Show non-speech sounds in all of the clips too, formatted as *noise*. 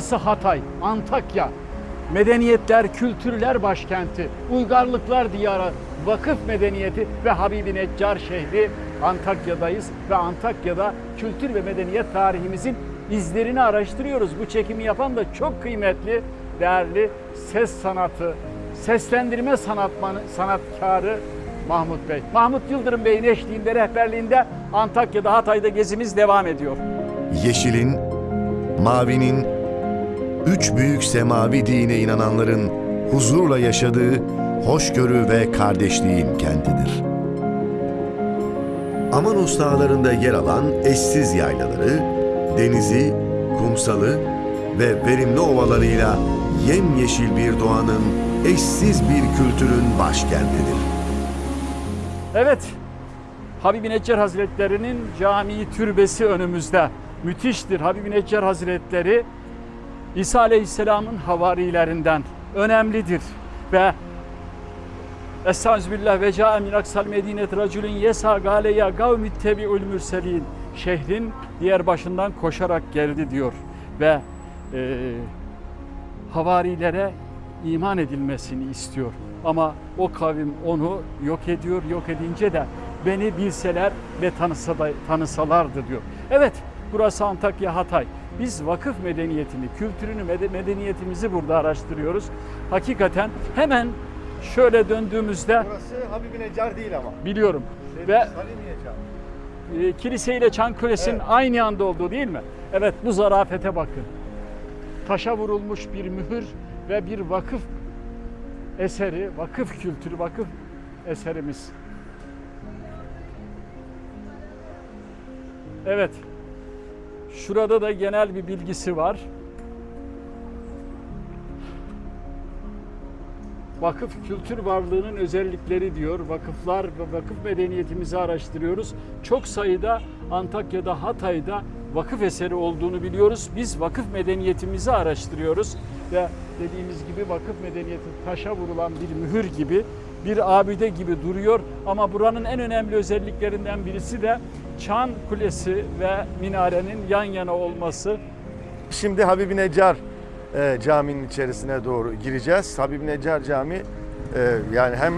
Burası Hatay, Antakya. Medeniyetler, kültürler başkenti, uygarlıklar diyarı, vakıf medeniyeti ve Habibi Neccar şehri Antakya'dayız ve Antakya'da kültür ve medeniyet tarihimizin izlerini araştırıyoruz. Bu çekimi yapan da çok kıymetli, değerli ses sanatı, seslendirme sanatmanı, sanatkarı Mahmut Bey. Mahmut Yıldırım Bey'in eşliğinde, rehberliğinde Antakya'da, Hatay'da gezimiz devam ediyor. Yeşilin, mavinin, üç büyük semavi dine inananların huzurla yaşadığı hoşgörü ve kardeşliğin kentidir. Amanos dağlarında yer alan eşsiz yaylaları, denizi, kumsalı ve verimli ovalarıyla yemyeşil bir doğanın eşsiz bir kültürün başkentidir. Evet, Habibi Hazretleri'nin camii türbesi önümüzde. Müthiştir. Habibi Hazretleri İsa Aleyhisselam'ın havarilerinden önemlidir ve Estağfirullah ve ca'a min aksal medinet raculun yesa gale ya gavmi tebi'ül mürselin şehrin diğer başından koşarak geldi diyor ve e, havarilere iman edilmesini istiyor. Ama o kavim onu yok ediyor. Yok edince de beni bilseler ve tanısa da, tanısalardı diyor. Evet burası Antakya Hatay. Biz vakıf medeniyetini, kültürünü, mede- medeniyetimizi burada araştırıyoruz. Hakikaten hemen şöyle döndüğümüzde Burası Habibi Necar değil ama. biliyorum ve Salimiye Cami. e, kilise ile Çan Kulesi'nin Evet. aynı anda olduğu değil mi? Evet bu zarafete bakın. Taşa vurulmuş bir mühür ve bir vakıf eseri, vakıf kültürü, vakıf eserimiz. Evet. Şurada da genel bir bilgisi var. Vakıf kültür varlığının özellikleri diyor. Vakıflar ve vakıf medeniyetimizi araştırıyoruz. Çok sayıda Antakya'da, Hatay'da vakıf eseri olduğunu biliyoruz. Biz vakıf medeniyetimizi araştırıyoruz ve dediğimiz gibi vakıf medeniyeti taşa vurulan bir mühür gibi, bir abide gibi duruyor. Ama buranın en önemli özelliklerinden birisi de Çan Kulesi ve minarenin yan yana olması. Şimdi Habibi Necar e, caminin içerisine doğru gireceğiz. Habibi Necar Cami e, yani hem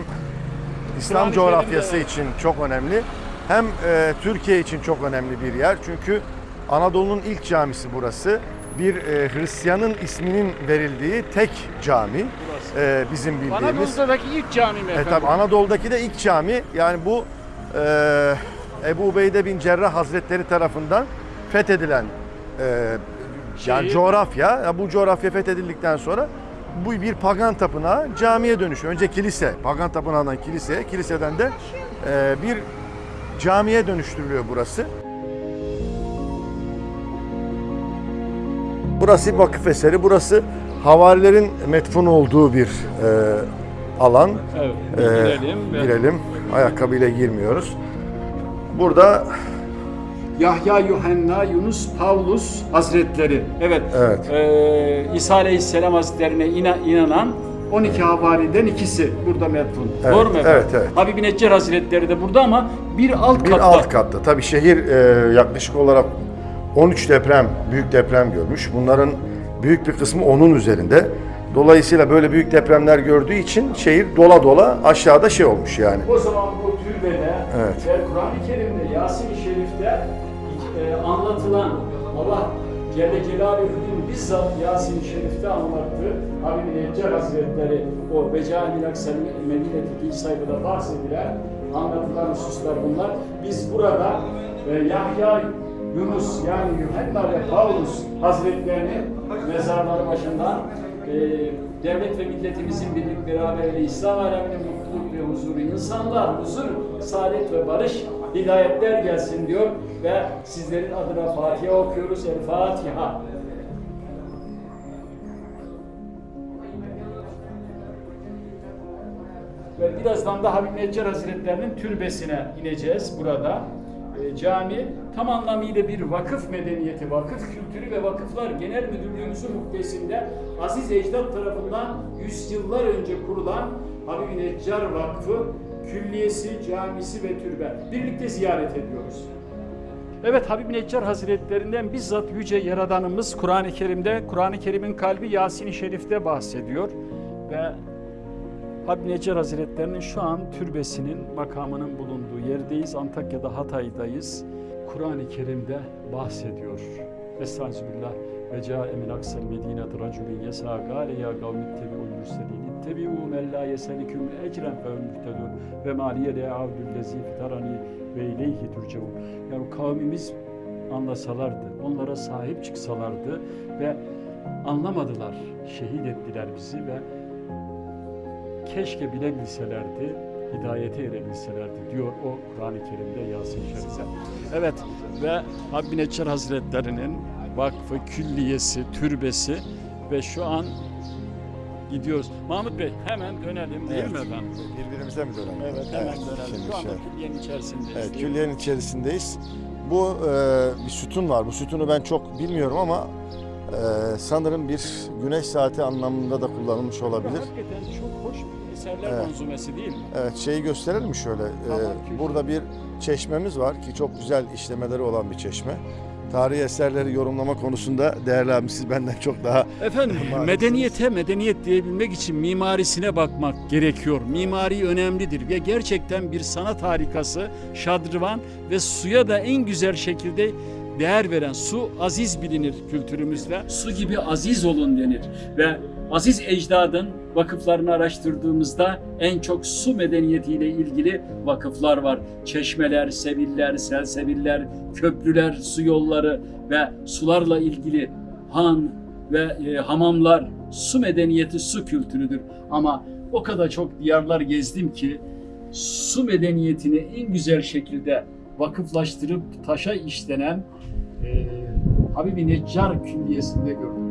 İslam Kur'an-ı coğrafyası Kerim'de- için çok önemli hem e, Türkiye için çok önemli bir yer. Çünkü Anadolu'nun ilk camisi burası. Bir e, Hristiyanın isminin verildiği tek cami e, bizim bildiğimiz. Anadolu'daki ilk cami mi E, efendim? tabii Anadolu'daki de ilk cami. Yani bu e, Ebu Ubeyde bin Cerrah Hazretleri tarafından fethedilen e, yani Şehir. coğrafya. Ya Bu coğrafya fethedildikten sonra bu bir pagan tapınağı camiye dönüşüyor. Önce kilise, pagan tapınağından kiliseye, kiliseden de e, bir camiye dönüştürülüyor burası. Burası bir vakıf eseri. Burası havarilerin metfun olduğu bir e, alan. Evet, Ee, girelim. girelim. Ayakkabıyla girmiyoruz. Burada Yahya, Yuhanna, Yunus, Pavlus Hazretleri. Evet. Evet. Ee, İsa Aleyhisselam Hazretlerine ina- inanan 12 havariden ikisi burada metfun. Evet, Doğru mu efendim? evet, evet. Habibi Neccar Hazretleri de burada ama bir alt bir katta. alt katta. Tabii şehir e, yaklaşık olarak 13 deprem, büyük deprem görmüş. Bunların büyük bir kısmı onun üzerinde. Dolayısıyla böyle büyük depremler gördüğü için şehir dola dola aşağıda şey olmuş yani. O zaman bu türbede Evet. ve Kur'an-ı Kerim'de Yasin-i Şerif'te e, anlatılan Allah Celle Celaluhu'nun bizzat Yasin-i Şerif'te anlattığı Habibi Neccar Hazretleri o Becani Aksel Medine'deki ilk sayfada bahsedilen anlatılan hususlar bunlar. Biz burada e, Yahya Yunus yani Yuhanna ve Paulus Hazretlerinin mezarları başından e, devlet ve milletimizin birlik beraberliği, İslam aleminin mutluluk ve huzuru, insanlar huzur, saadet ve barış, hidayetler gelsin diyor ve sizlerin adına Fatiha okuyoruz. El Fatiha. Ve birazdan da Habib Neccar Hazretlerinin türbesine ineceğiz burada. E, cami tam anlamıyla bir vakıf medeniyeti, vakıf kültürü ve vakıflar genel müdürlüğümüzün muhtesinde Aziz Ecdat tarafından yüzyıllar önce kurulan Habib Neccar Vakfı külliyesi, camisi ve türbe birlikte ziyaret ediyoruz. Evet Habib Neccar Hazretlerinden bizzat Yüce Yaradanımız Kur'an-ı Kerim'de, Kur'an-ı Kerim'in kalbi Yasin-i Şerif'te bahsediyor. Ve Habib Neccar Hazretlerinin şu an türbesinin, makamının bulunduğu yerdeyiz. Antakya'da Hatay'dayız. Kur'an-ı Kerim'de bahsediyor. Estağfirullah. Ve câe min aksel medînet racülün yesâ gâle ya kavmi ittebi'ul mürselîn ittebi'û men lâ yeseliküm ecren fehum muhtedûn ve mâliye de avdüllezî fitarani ve ileyhi turcaun. Yani kavmimiz anlasalardı, onlara sahip çıksalardı ve anlamadılar, şehit ettiler bizi ve keşke bilebilselerdi, hidayete erebilselerdi diyor o Kur'an-ı Kerim'de Yasin. Evet ve Habbi Neccar Hazretleri'nin vakfı, külliyesi, türbesi ve şu an gidiyoruz. Mahmut Bey hemen dönelim değil Evet. mi efendim? Birbirimize mi dönelim? Evet hemen dönelim. şimdi Şu anda şey- külliyenin içerisindeyiz. Evet, külliyenin içerisindeyiz. Bu e, bir sütun var. Bu sütunu ben çok bilmiyorum ama e, sanırım bir güneş saati anlamında da kullanılmış olabilir. Hakikaten çok hoş bir eserler Evet. manzumesi değil mi? Evet, şeyi gösterelim mi şöyle? E, Tamam, külliye. burada bir çeşmemiz var ki çok güzel işlemeleri olan bir çeşme. Tarihi eserleri yorumlama konusunda değerli abim siz benden çok daha *laughs* Efendim *laughs* medeniyete medeniyet diyebilmek için mimarisine bakmak gerekiyor. Mimari önemlidir ve gerçekten bir sanat harikası şadrıvan ve suya da en güzel şekilde değer veren su aziz bilinir kültürümüzde. Su gibi aziz olun denir ve aziz ecdadın vakıflarını araştırdığımızda en çok su medeniyetiyle ilgili vakıflar var. Çeşmeler, seviller, selseviller, köprüler, su yolları ve sularla ilgili han ve e, hamamlar su medeniyeti, su kültürüdür. Ama o kadar çok diyarlar gezdim ki su medeniyetini en güzel şekilde vakıflaştırıp taşa işlenen e, Habibi Neccar Külliyesi'nde gördüm.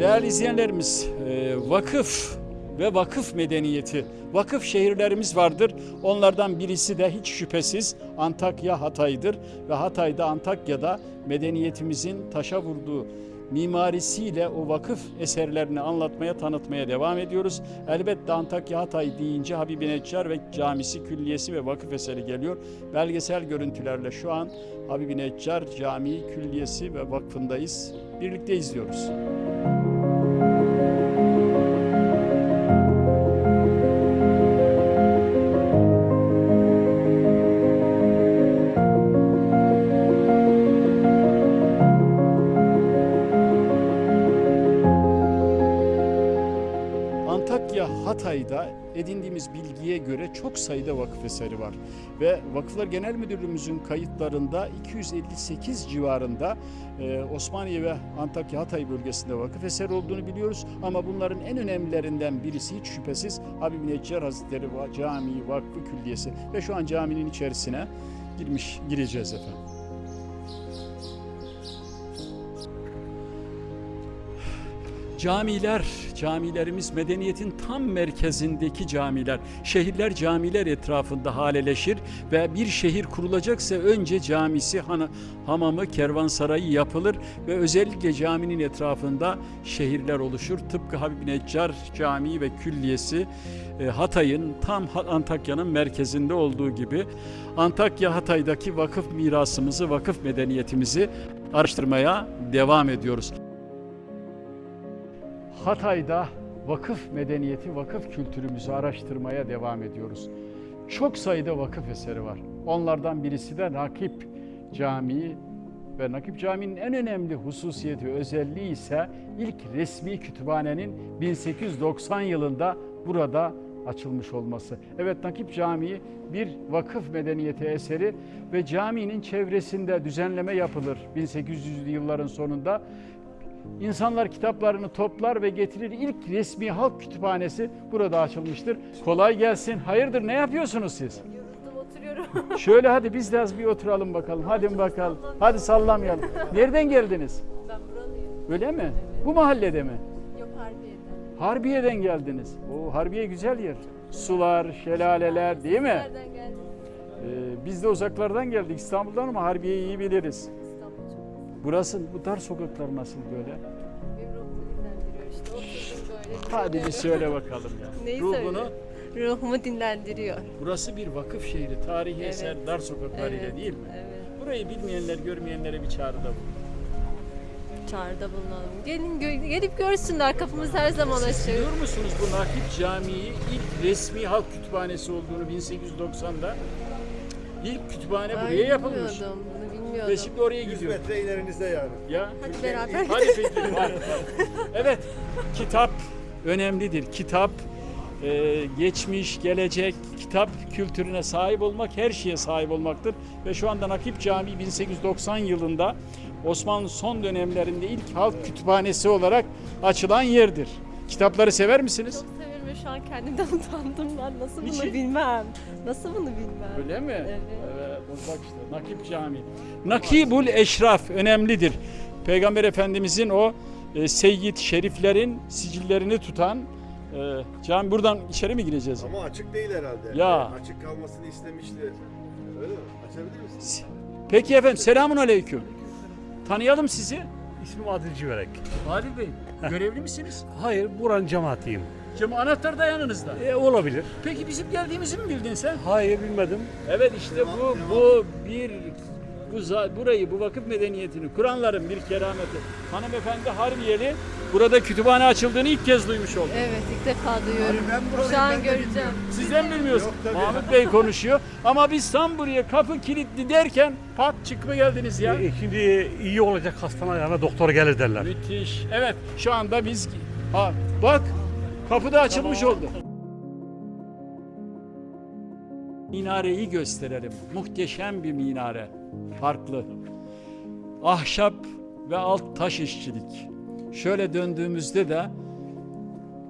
Değerli izleyenlerimiz, e, vakıf ve vakıf medeniyeti, vakıf şehirlerimiz vardır. Onlardan birisi de hiç şüphesiz Antakya Hatay'dır ve Hatay'da Antakya'da medeniyetimizin taşa vurduğu mimarisiyle o vakıf eserlerini anlatmaya, tanıtmaya devam ediyoruz. Elbette Antakya Hatay deyince Habibi Neccar ve camisi, külliyesi ve vakıf eseri geliyor. Belgesel görüntülerle şu an Habibi Neccar Camii, Külliyesi ve Vakfı'ndayız. Birlikte izliyoruz. Hatay'da edindiğimiz bilgiye göre çok sayıda vakıf eseri var. Ve Vakıflar Genel Müdürlüğümüzün kayıtlarında 258 civarında e, Osmaniye ve Antakya Hatay bölgesinde vakıf eseri olduğunu biliyoruz. Ama bunların en önemlilerinden birisi hiç şüphesiz Habib Neccar Hazretleri Camii Vakfı Külliyesi. Ve şu an caminin içerisine girmiş gireceğiz efendim. Camiler, camilerimiz medeniyetin tam merkezindeki camiler. Şehirler camiler etrafında haleleşir ve bir şehir kurulacaksa önce camisi, hana- hamamı, kervansarayı yapılır ve özellikle caminin etrafında şehirler oluşur. Tıpkı Habib Neccar Camii ve Külliyesi e, Hatay'ın tam Antakya'nın merkezinde olduğu gibi Antakya Hatay'daki vakıf mirasımızı, vakıf medeniyetimizi araştırmaya devam ediyoruz. Hatay'da vakıf medeniyeti, vakıf kültürümüzü araştırmaya devam ediyoruz. Çok sayıda vakıf eseri var. Onlardan birisi de Nakip Camii ve Nakip Camii'nin en önemli hususiyeti, özelliği ise ilk resmi kütüphanenin 1890 yılında burada açılmış olması. Evet Nakip Camii bir vakıf medeniyeti eseri ve caminin çevresinde düzenleme yapılır 1800'lü yılların sonunda. İnsanlar kitaplarını toplar ve getirir. İlk resmi halk kütüphanesi burada açılmıştır. Kolay gelsin. Hayırdır ne yapıyorsunuz siz? Yoruldum oturuyorum. *laughs* Şöyle hadi biz de az bir oturalım bakalım. Hadi bakalım. Hadi sallamayalım. Nereden geldiniz? *laughs* ben buralıyım. Öyle mi? Bu mahallede mi? Yok Harbiye'den. Harbiye'den geldiniz. O Harbiye güzel yer. Sular, şelaleler değil mi? Nereden geldin? Ee, biz de uzaklardan geldik İstanbul'dan ama Harbiye'yi iyi biliriz. Burası bu dar sokaklar nasıl böyle? Hadi bir söyle bakalım ya. Neyi Ruhunu. Ruhumu dinlendiriyor. Burası bir vakıf şehri, tarihi Evet. eser, dar sokaklarıyla Evet, değil mi? Evet. Burayı bilmeyenler, görmeyenlere bir çağrıda bulun. Çağrıda bulunalım. Gelin gö- gelip görsünler. Kapımız her zaman açık. Biliyor musunuz bu Nakip Camii ilk resmi halk kütüphanesi olduğunu 1890'da? İlk kütüphane Ay, buraya yapılmış. Bilmiyordum. Bilmiyordum. Ve şimdi oraya gidiyor. metre ilerinizde yani. Ya. Hadi beraber Hadi peki. Evet, kitap önemlidir. Kitap, e, geçmiş, gelecek, kitap kültürüne sahip olmak her şeye sahip olmaktır. Ve şu anda Nakip Camii 1890 yılında Osmanlı son dönemlerinde ilk halk kütüphanesi olarak açılan yerdir. Kitapları sever misiniz? Çok severim ve şu an kendimden *laughs* utandım ben. Nasıl bunu Niçin? bilmem? Nasıl bunu bilmem? Öyle mi? Evet. Bak işte Nakip Camii. Nakibul Eşraf önemlidir. Peygamber Efendimizin o e, seyyid şeriflerin sicillerini tutan e, cami. Buradan içeri mi gireceğiz? Ama açık değil herhalde. Ya. Yani açık kalmasını istemişti. Öyle mi? Açabilir misin? Peki efendim selamun aleyküm. Tanıyalım sizi. İsmim Adil Civerek. Adil Bey, görevli misiniz? Hayır, buranın cemaatiyim. Cem anahtar da yanınızda. E, olabilir. Peki bizim geldiğimizi mi bildin sen? Hayır, bilmedim. Evet işte bu bu bir bu za- burayı bu vakıf medeniyetini kuranların bir kerameti. Hanımefendi Harbiyeli burada kütüphane açıldığını ilk kez duymuş oldu. Evet ilk defa duyuyorum. Şu an göreceğim. Sizden bilmiyorsun. Mahmut Bey konuşuyor ama biz tam buraya kapı kilitli derken pat çıkma geldiniz ya. E, şimdi iyi olacak hastanın ayağına doktor gelir derler. Müthiş. Evet şu anda biz ha, bak kapı da açılmış oldu. Minareyi gösterelim. Muhteşem bir minare. Farklı. Ahşap ve alt taş işçilik. Şöyle döndüğümüzde de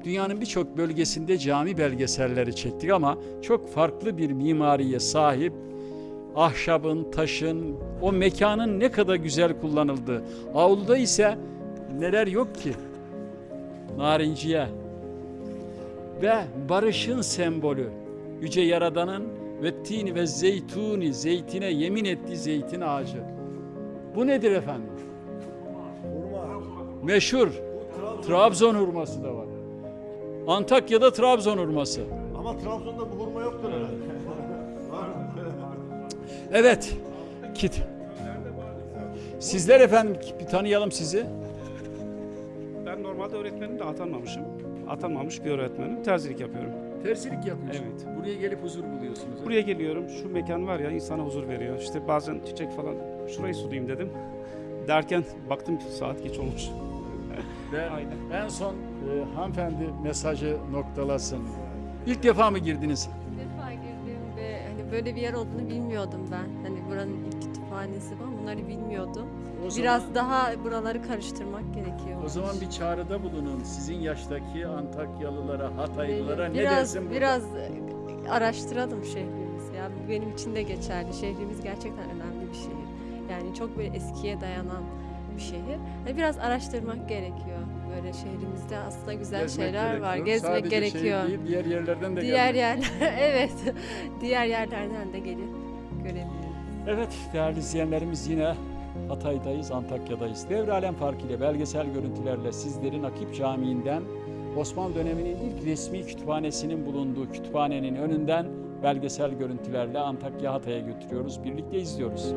dünyanın birçok bölgesinde cami belgeselleri çektik ama çok farklı bir mimariye sahip ahşabın, taşın, o mekanın ne kadar güzel kullanıldığı. Avluda ise neler yok ki? Narinciye ve barışın sembolü. Yüce Yaradan'ın ve tini ve zeytuni, zeytine yemin ettiği zeytin ağacı. Bu nedir efendim? Meşhur. Trabzon hurması da var. Antakya'da Trabzon hurması. Ama Trabzon'da bu hurma yoktur herhalde. *laughs* Evet. Kit. Sizler efendim bir tanıyalım sizi. Ben normalde öğretmenim de atanmamışım. Atanmamış bir öğretmenim. Terzilik yapıyorum. Tersilik yapıyorsunuz. Evet. Buraya gelip huzur buluyorsunuz. Buraya geliyorum. Şu mekan var ya insana huzur veriyor. İşte bazen çiçek falan şurayı sulayayım dedim. Derken baktım ki saat geç olmuş. *laughs* Ve Aynen. en son e, hanımefendi mesajı noktalasın. İlk defa mı girdiniz? Böyle bir yer olduğunu bilmiyordum ben. Hani buranın ilk kütüphanesi falan bunları bilmiyordum. O zaman- Biraz daha buraları karıştırmak gerekiyor. O zaman bir çağrıda bulunun. Sizin yaştaki Antakyalılara, Hataylılara ne biraz dersin burada? biraz araştıralım şehrimizi. Ya bu benim için de geçerli. Şehrimiz gerçekten önemli bir şehir. Yani çok böyle eskiye dayanan bir şehir. Yani biraz araştırmak gerekiyor. Böyle şehrimizde aslında güzel Gezmek şeyler var. gerekiyor. Gezmek Sadece şehir gerekiyor. değil, diğer yerlerden de Diğer gelmek. yerler *laughs* evet. Diğer yerlerden de gelip görebiliriz. Evet değerli izleyenlerimiz yine Hatay'dayız, Antakya'dayız. Devre Alem Parkı ile belgesel görüntülerle sizleri Nakip Camii'nden Osmanlı döneminin ilk resmi kütüphanesinin bulunduğu kütüphanenin önünden belgesel görüntülerle Antakya Hatay'a götürüyoruz. Birlikte izliyoruz.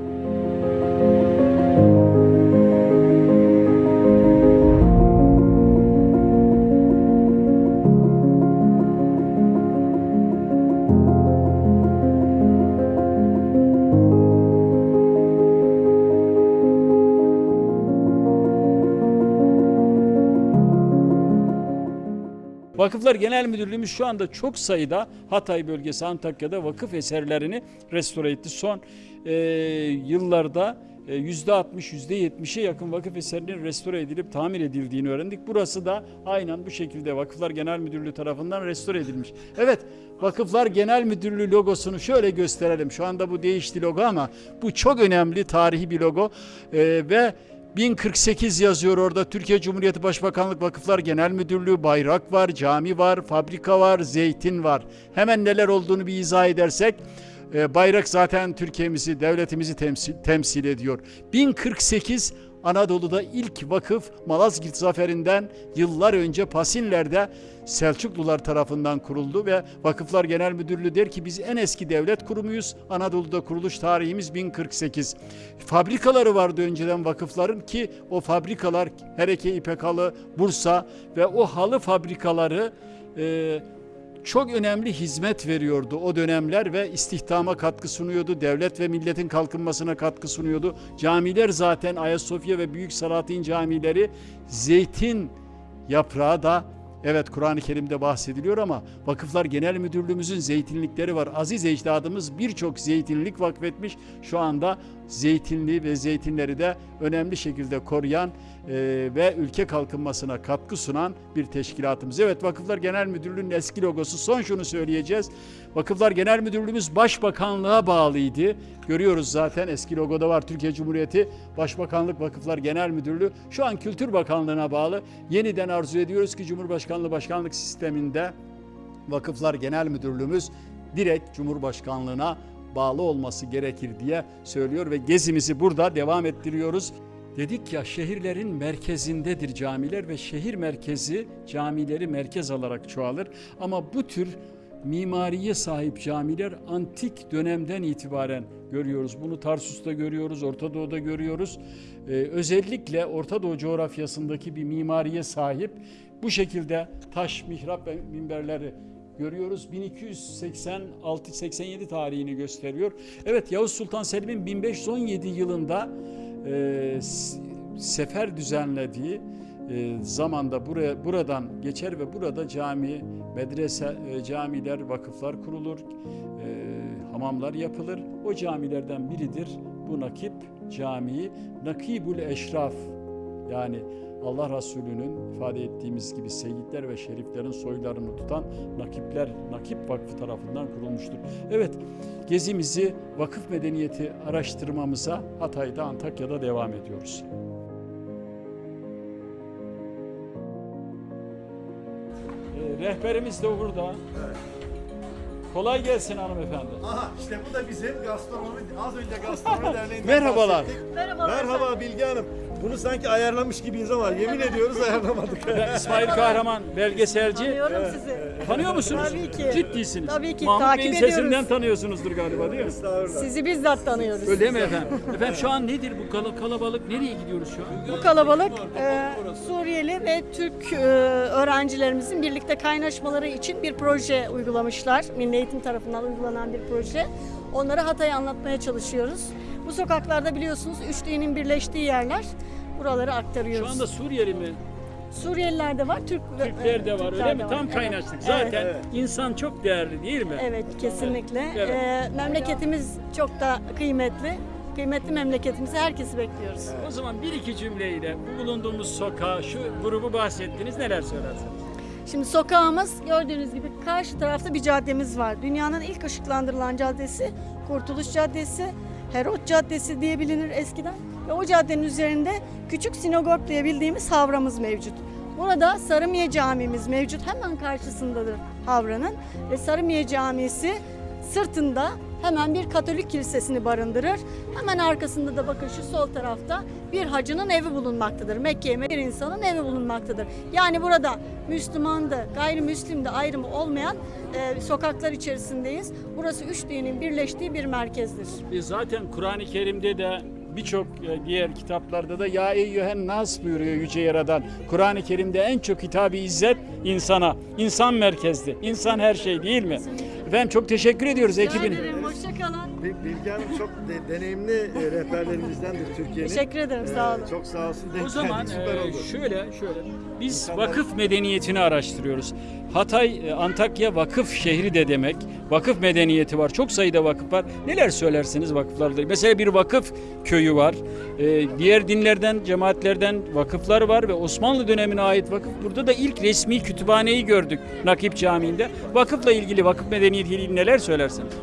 Vakıflar Genel Müdürlüğümüz şu anda çok sayıda Hatay bölgesi Antakya'da vakıf eserlerini restore etti. Son e, yıllarda e, %60, %70'e yakın vakıf eserinin restore edilip tamir edildiğini öğrendik. Burası da aynen bu şekilde Vakıflar Genel Müdürlüğü tarafından restore edilmiş. Evet, Vakıflar Genel Müdürlüğü logosunu şöyle gösterelim. Şu anda bu değişti logo ama bu çok önemli tarihi bir logo E, ve 1048 yazıyor orada. Türkiye Cumhuriyeti Başbakanlık Vakıflar Genel Müdürlüğü, bayrak var, cami var, fabrika var, zeytin var. Hemen neler olduğunu bir izah edersek, e, bayrak zaten Türkiye'mizi, devletimizi temsil, temsil ediyor. 1048 Anadolu'da ilk vakıf Malazgirt Zaferi'nden yıllar önce Pasinler'de Selçuklular tarafından kuruldu ve Vakıflar Genel Müdürlüğü der ki biz en eski devlet kurumuyuz. Anadolu'da kuruluş tarihimiz 1048. Fabrikaları vardı önceden vakıfların ki o fabrikalar Hereke İpek Halı, Bursa ve o halı fabrikaları e, çok önemli hizmet veriyordu o dönemler ve istihdama katkı sunuyordu. Devlet ve milletin kalkınmasına katkı sunuyordu. Camiler zaten Ayasofya ve Büyük Salatin camileri zeytin yaprağı da Evet Kur'an-ı Kerim'de bahsediliyor ama Vakıflar Genel Müdürlüğümüzün zeytinlikleri var. Aziz ecdadımız birçok zeytinlik vakfetmiş. Şu anda zeytinliği ve zeytinleri de önemli şekilde koruyan ve ülke kalkınmasına katkı sunan bir teşkilatımız. Evet Vakıflar Genel Müdürlüğü'nün eski logosu. Son şunu söyleyeceğiz. Vakıflar Genel Müdürlüğümüz Başbakanlığa bağlıydı. Görüyoruz zaten eski logoda var Türkiye Cumhuriyeti Başbakanlık Vakıflar Genel Müdürlüğü. Şu an Kültür Bakanlığı'na bağlı. Yeniden arzu ediyoruz ki Cumhurbaşkanlığı başkanlık sisteminde Vakıflar Genel Müdürlüğümüz direkt Cumhurbaşkanlığına bağlı olması gerekir diye söylüyor ve gezimizi burada devam ettiriyoruz. Dedik ya şehirlerin merkezindedir camiler ve şehir merkezi camileri merkez alarak çoğalır. Ama bu tür mimariye sahip camiler antik dönemden itibaren görüyoruz. Bunu Tarsus'ta görüyoruz, Orta Doğu'da görüyoruz. Ee, özellikle Orta Doğu coğrafyasındaki bir mimariye sahip bu şekilde taş, mihrap ve minberleri görüyoruz. 1286-87 tarihini gösteriyor. Evet Yavuz Sultan Selim'in 1517 yılında e, sefer düzenlediği e, zamanda buraya buradan geçer ve burada cami, medrese, e, camiler, vakıflar kurulur, e, hamamlar yapılır. O camilerden biridir bu Nakip Camii. Nakibul Eşraf yani Allah Resulü'nün ifade ettiğimiz gibi seyitler ve şeriflerin soylarını tutan Nakipler, Nakip Vakfı tarafından kurulmuştur. Evet, gezimizi vakıf medeniyeti araştırmamıza Hatay'da, Antakya'da devam ediyoruz. Ee, rehberimiz de burada. Kolay gelsin hanımefendi. Aha işte bu da bizim gastronomi, az önce gastronomi *laughs* derneğinden Merhabalar. bahsettik. Merhaba Bilge Hanım. Bunu sanki ayarlamış gibiyiz ama yemin ediyoruz ayarlamadık. *laughs* Ben İsmail Kahraman belgeselci. Tanıyorum sizi. Tanıyor musunuz? Tabii ki. Ciddisiniz. Tabii ki, Mahmut takip Bey'in ediyoruz. sesinden tanıyorsunuzdur galiba değil mi? Estağfurullah. Sizi bizzat tanıyoruz. Öyle mi efendim? Efendim şu an nedir bu kala- kalabalık? Nereye gidiyoruz şu an? Bu kalabalık e, Suriyeli ve Türk e, öğrencilerimizin birlikte kaynaşmaları için bir proje uygulamışlar. Milli Eğitim tarafından uygulanan bir proje. Onları Hatay'ı anlatmaya çalışıyoruz. Bu sokaklarda biliyorsunuz üç dinin birleştiği yerler. Buraları Şu aktarıyoruz. anda Suriyeli mi? Suriyeliler de var, Türk, Türkler de var Türkler öyle mi? var. Tam Evet. kaynaştık. Evet. Zaten insan çok değerli değil mi? Evet kesinlikle. Evet. Ee, memleketimiz çok da kıymetli. Kıymetli memleketimizi herkesi bekliyoruz. O zaman bir iki cümleyle bu bulunduğumuz sokağı, şu grubu bahsettiniz neler söylersiniz? Şimdi sokağımız gördüğünüz gibi karşı tarafta bir caddemiz var. Dünyanın ilk ışıklandırılan caddesi Kurtuluş Caddesi, Herot Caddesi diye bilinir eskiden. Ve o caddenin üzerinde küçük sinagog diye bildiğimiz havramız mevcut. Burada Sarımiye Camimiz mevcut. Hemen karşısındadır havranın. Ve Sarımiye Camisi sırtında hemen bir Katolik kilisesini barındırır. Hemen arkasında da bakın şu sol tarafta bir hacının evi bulunmaktadır. Mekke'ye bir insanın evi bulunmaktadır. Yani burada Müslüman da gayrimüslim de ayrımı olmayan e, sokaklar içerisindeyiz. Burası üç dinin birleştiği bir merkezdir. E zaten Kur'an-ı Kerim'de de birçok e, diğer kitaplarda da ya eyyühen nas buyuruyor Yüce Yaradan. Kur'an-ı Kerim'de en çok hitabı izzet insana. İnsan merkezli. İnsan her şey değil mi? Efendim çok teşekkür ediyoruz ekibine. Hoşçakalın. Bil- Bilge Hanım çok de- deneyimli e, rehberlerimizdendir Türkiye'nin. Teşekkür ederim, sağ olun. Ee, Çok sağ olsun. denk O zaman geldik, süper e, oldu. şöyle şöyle biz vakıf medeniyetini araştırıyoruz. Hatay e, Antakya vakıf şehri de demek. Vakıf medeniyeti var. Çok sayıda vakıf var. Neler söylersiniz vakıflarla? Mesela bir vakıf köyü var. E, diğer dinlerden, cemaatlerden vakıflar var ve Osmanlı dönemine ait vakıf. Burada da ilk resmi kütüphaneyi gördük Nakip Camii'nde. Vakıfla ilgili, vakıf medeniyetiyle ilgili neler söylersiniz?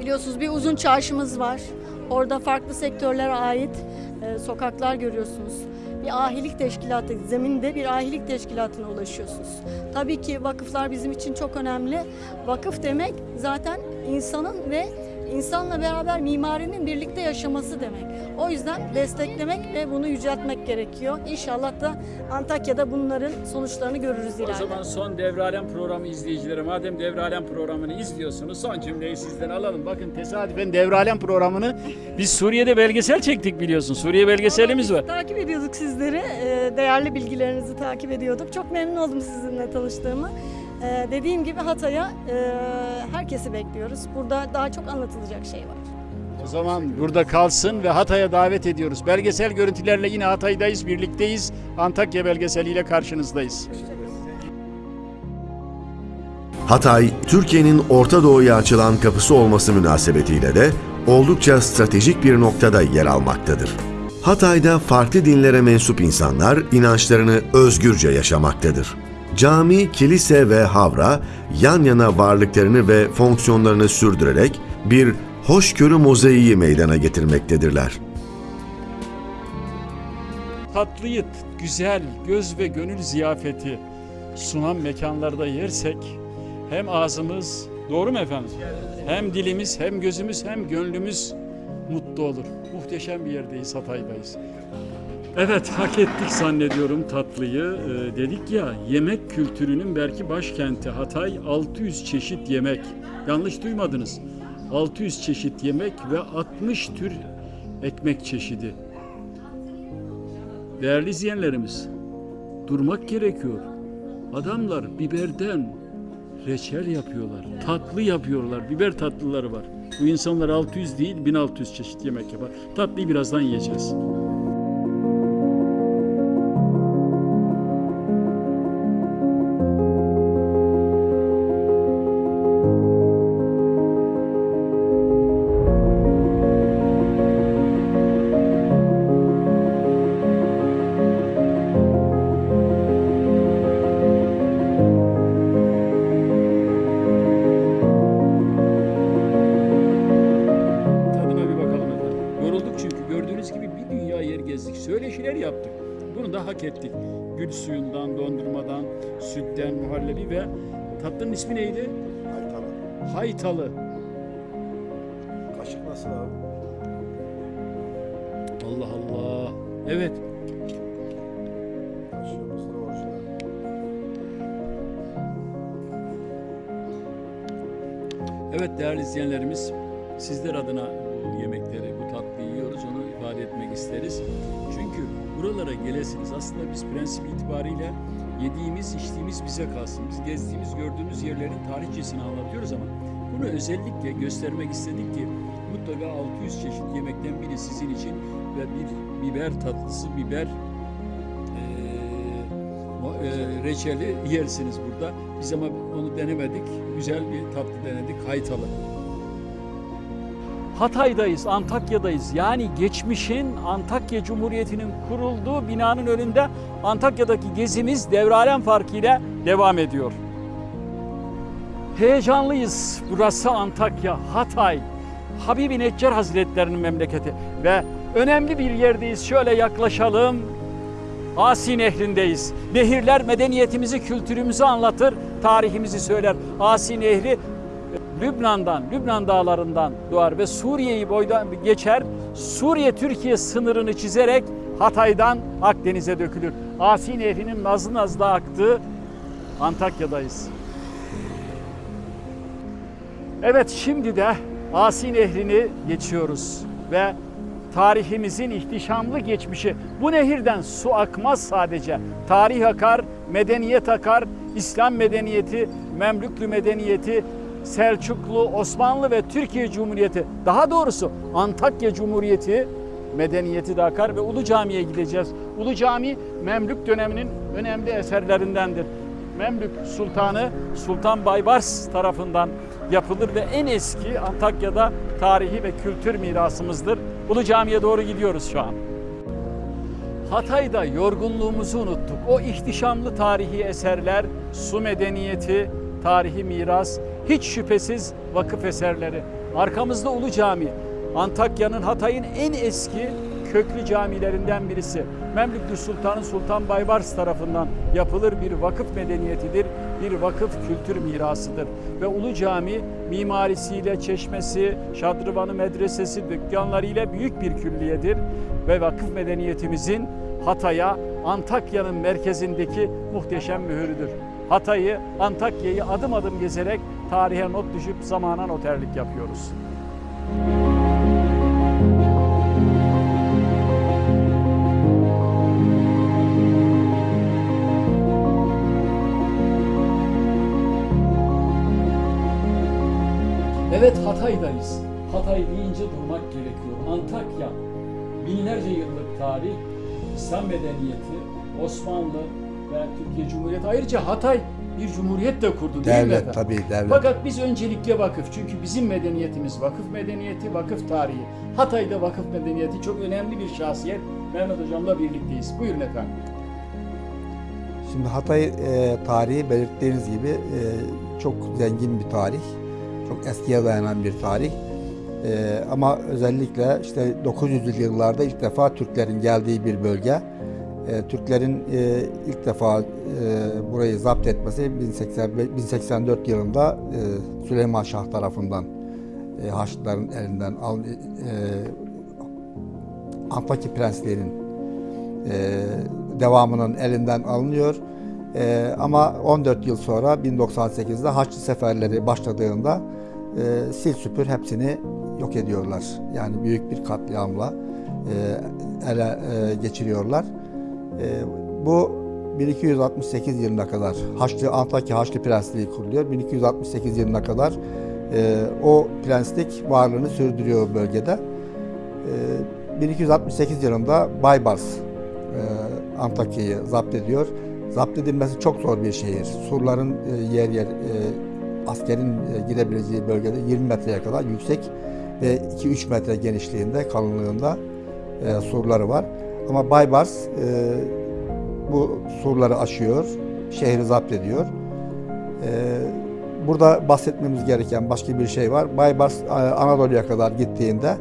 Biliyorsunuz bir uzun çarşımız var. Orada farklı sektörlere ait e, sokaklar görüyorsunuz. Bir ahilik teşkilatı, zeminde bir ahilik teşkilatına ulaşıyorsunuz. Tabii ki vakıflar bizim için çok önemli. Vakıf demek zaten insanın ve insanla beraber mimarinin birlikte yaşaması demek. O yüzden desteklemek ve bunu yüceltmek gerekiyor. İnşallah da Antakya'da bunların sonuçlarını görürüz O ileride. zaman son Devralem programı izleyicileri madem Devralem programını izliyorsunuz son cümleyi sizden alalım. Bakın tesadüfen Devralem programını biz Suriye'de belgesel çektik biliyorsun. Suriye belgeselimiz var. Takip ediyorduk sizleri. Ee, Değerli bilgilerinizi takip ediyorduk. Çok memnun oldum sizinle tanıştığımı. Ee, Dediğim gibi Hatay'a e, herkesi bekliyoruz. Burada daha çok anlatılacak şey var. O zaman burada kalsın ve Hatay'a davet ediyoruz. Belgesel görüntülerle yine Hatay'dayız, birlikteyiz. Antakya belgeseliyle karşınızdayız. Hatay, Türkiye'nin Orta Doğu'ya açılan kapısı olması münasebetiyle de oldukça stratejik bir noktada yer almaktadır. Hatay'da farklı dinlere mensup insanlar inançlarını özgürce yaşamaktadır. Cami, kilise ve havra yan yana varlıklarını ve fonksiyonlarını sürdürerek bir hoşgörü mozaiği meydana getirmektedirler. Tatlıyı, güzel, göz ve gönül ziyafeti sunan mekanlarda yersek hem ağzımız, doğru mu efendim? Hem dilimiz, hem gözümüz, hem gönlümüz mutlu olur. Muhteşem bir yerdeyiz, Hatay'dayız. Evet, hak ettik zannediyorum tatlıyı. Ee, dedik ya, yemek kültürünün belki başkenti Hatay 600 çeşit yemek. Yanlış duymadınız. 600 çeşit yemek ve 60 tür ekmek çeşidi. Değerli izleyenlerimiz, durmak gerekiyor. Adamlar biberden reçel yapıyorlar, tatlı yapıyorlar, biber tatlıları var. Bu insanlar 600 değil 1600 çeşit yemek yapar. Tatlıyı birazdan yiyeceğiz. İzleyenlerimiz, sizler adına bu yemekleri, bu tatlıyı yiyoruz. Onu ifade etmek isteriz. Çünkü buralara gelesiniz. Aslında biz prensip itibariyle yediğimiz, içtiğimiz bize kalsın. Biz gezdiğimiz, gördüğümüz yerlerin tarihçesini anlatıyoruz ama bunu özellikle göstermek istedik ki mutlaka 600 çeşit yemekten biri sizin için ve bir biber tatlısı, biber o, eee, reçeli yersiniz burada. Biz ama onu denemedik. Güzel bir tatlı denedik. Haytalı. Hatay'dayız, Antakya'dayız. Yani geçmişin Antakya Cumhuriyeti'nin kurulduğu binanın önünde Antakya'daki gezimiz devralem farkıyla devam ediyor. Heyecanlıyız. Burası Antakya, Hatay. Habibi Neccar Hazretlerinin memleketi ve önemli bir yerdeyiz. Şöyle yaklaşalım. Asi Nehri'ndeyiz. Nehirler medeniyetimizi, kültürümüzü anlatır, tarihimizi söyler. Asi Nehri Lübnan'dan, Lübnan dağlarından doğar ve Suriye'yi boydan geçer. Suriye-Türkiye sınırını çizerek Hatay'dan Akdeniz'e dökülür. Asi Nehri'nin nazlı nazlı aktığı Antakya'dayız. Evet şimdi de Asi Nehri'ni geçiyoruz ve tarihimizin ihtişamlı geçmişi. Bu nehirden su akmaz sadece. Tarih akar, medeniyet akar, İslam medeniyeti, Memlüklü medeniyeti, Selçuklu, Osmanlı ve Türkiye Cumhuriyeti, daha doğrusu Antakya Cumhuriyeti medeniyeti de akar ve Ulu Cami'ye gideceğiz. Ulu Cami Memlük döneminin önemli eserlerindendir. Memlük Sultanı Sultan Baybars tarafından yapılır ve en eski Antakya'da tarihi ve kültür mirasımızdır. Ulu Cami'ye doğru gidiyoruz şu an. Hatay'da yorgunluğumuzu unuttuk. O ihtişamlı tarihi eserler, su medeniyeti, tarihi miras, hiç şüphesiz vakıf eserleri. Arkamızda Ulu Cami. Antakya'nın, Hatay'ın en eski köklü camilerinden birisi. Memlüklü Sultanı Sultan Baybars tarafından yapılır bir vakıf medeniyetidir, bir vakıf kültür mirasıdır. Ve Ulu Cami mimarisiyle, çeşmesi, şadrıvanı medresesi, dükkanlarıyla büyük bir külliyedir. Ve vakıf medeniyetimizin Hatay'a, Antakya'nın merkezindeki muhteşem mühürüdür. Hatay'ı, Antakya'yı adım adım gezerek tarihe not düşüp zamana noterlik yapıyoruz. Evet Hatay'dayız. Hatay deyince durmak gerekiyor. Antakya binlerce yıllık tarih, İslam medeniyeti, Osmanlı ve Türkiye Cumhuriyeti. Ayrıca Hatay bir cumhuriyet de kurdu değil mi Devlet efendim? tabii devlet. Fakat biz öncelikle vakıf. Çünkü bizim medeniyetimiz vakıf medeniyeti, vakıf tarihi. Hatay'da vakıf medeniyeti çok önemli bir şahsiyet. Mehmet Hocam'la birlikteyiz. Buyurun efendim. Şimdi Hatay e, tarihi belirttiğiniz gibi e, çok zengin bir tarih. Çok eskiye dayanan bir tarih. E, ama özellikle işte 900'lü yıllarda ilk defa Türklerin geldiği bir bölge. E, Türklerin e, ilk defa e, burayı zapt etmesi 1085 1084 yılında e, Süleyman Şah tarafından e, Haçlıların elinden al, e, Antakya prenslerinin e, devamının elinden alınıyor. E, ama 14 yıl sonra 1098'de Haçlı seferleri başladığında e, sil süpür hepsini yok ediyorlar. Yani büyük bir katliamla e, ele e, geçiriyorlar. E, bu 1268 yılına kadar Haçlı Antakya Haçlı Prensliği kuruluyor. 1268 yılına kadar e, o prenslik varlığını sürdürüyor bölgede. E, 1268 yılında Baybars e, Antakya'yı zapt ediyor. Zapt edilmesi çok zor bir şehir. Surların e, yer yer askerin girebileceği bölgede 20 metreye kadar yüksek ve 2-3 metre genişliğinde, kalınlığında surları var. Ama Baybars e, bu surları aşıyor, şehri zapt ediyor. E, burada bahsetmemiz gereken başka bir şey var. Baybars e, Anadolu'ya kadar gittiğinde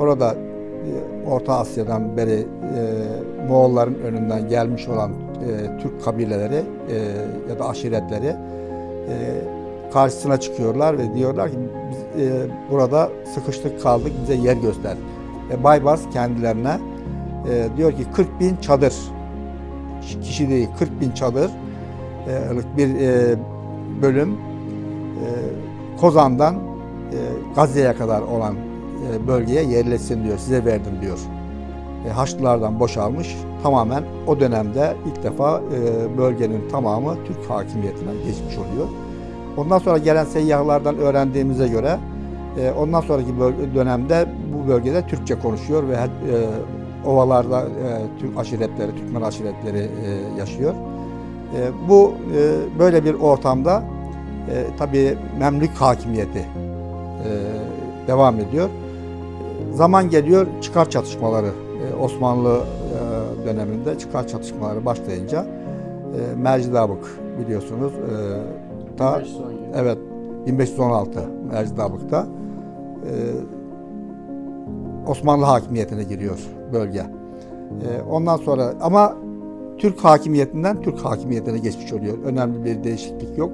orada e, Orta Asya'dan beri e, Moğolların önünden gelmiş olan e, Türk kabileleri e, ya da aşiretleri e, karşısına çıkıyorlar ve diyorlar ki biz e, burada sıkıştık kaldık bize yer göster. E, Baybars kendilerine e, diyor ki 40 bin çadır kişi değil 40 bin çadır e, bir e, bölüm e, Kozan'dan e, Gazze'ye kadar olan e, bölgeye yerleşsin diyor. Size verdim diyor. E, Haçlılardan boşalmış. Tamamen o dönemde ilk defa e, bölgenin tamamı Türk hakimiyetine geçmiş oluyor. Ondan sonra gelen seyyahlardan öğrendiğimize göre e, ondan sonraki dönemde bu bölgede Türkçe konuşuyor ve e, ovalarda e, Türk aşiretleri, Türkmen aşiretleri e, yaşıyor. E, bu e, böyle bir ortamda e, tabii Memlük hakimiyeti e, devam ediyor. Zaman geliyor çıkar çatışmaları e, Osmanlı e, döneminde çıkar çatışmaları başlayınca e, Mercidabık biliyorsunuz e, ta 517. evet 1516 Mercidabık'ta e, Osmanlı hakimiyetine giriyor bölge. E, ondan sonra ama Türk hakimiyetinden Türk hakimiyetine geçmiş oluyor. Önemli bir değişiklik yok.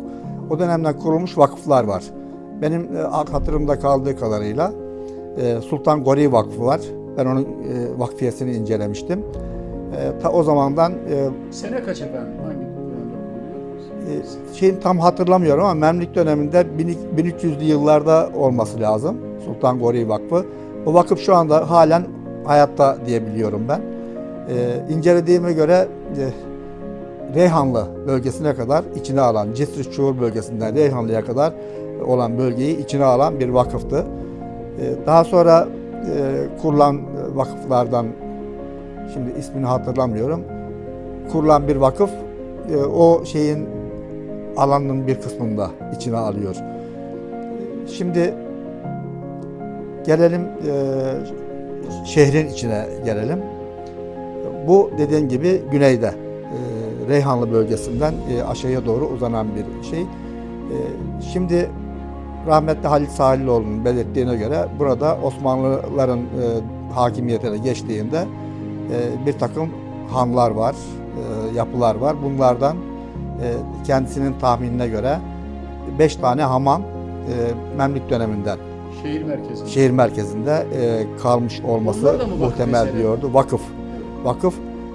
O dönemden kurulmuş vakıflar var. Benim e, hatırımda kaldığı kadarıyla e, Sultan Gori Vakfı var. Ben onun e, vakfiyesini incelemiştim. E, ta o zamandan e, Sene kaç efendim? Hangi e, şeyin tam hatırlamıyorum ama Memlük döneminde 1300'lü yıllarda olması lazım. Sultan Gori Vakfı. Bu vakıf şu anda halen hayatta diyebiliyorum ben. E, incelediğime göre e, Reyhanlı bölgesine kadar içine alan, Cisri Çuğur bölgesinden Reyhanlı'ya kadar olan bölgeyi içine alan bir vakıftı. E, daha sonra e, kurulan vakıflardan, şimdi ismini hatırlamıyorum, kurulan bir vakıf e, o şeyin alanının bir kısmını da içine alıyor. Şimdi gelelim e, şehrin içine gelelim. Bu dediğim gibi güneyde e, Reyhanlı bölgesinden e, aşağıya doğru uzanan bir şey. E, şimdi rahmetli Halit Sahilioğlu'nun belirttiğine göre burada Osmanlıların e, hakimiyetine geçtiğinde bir takım hanlar var, yapılar var. Bunlardan kendisinin tahminine göre beş tane hamam Memlük döneminden Şehir merkezi. şehir merkezinde e, kalmış olması muhtemel eseri? diyordu. Vakıf. Vakıf.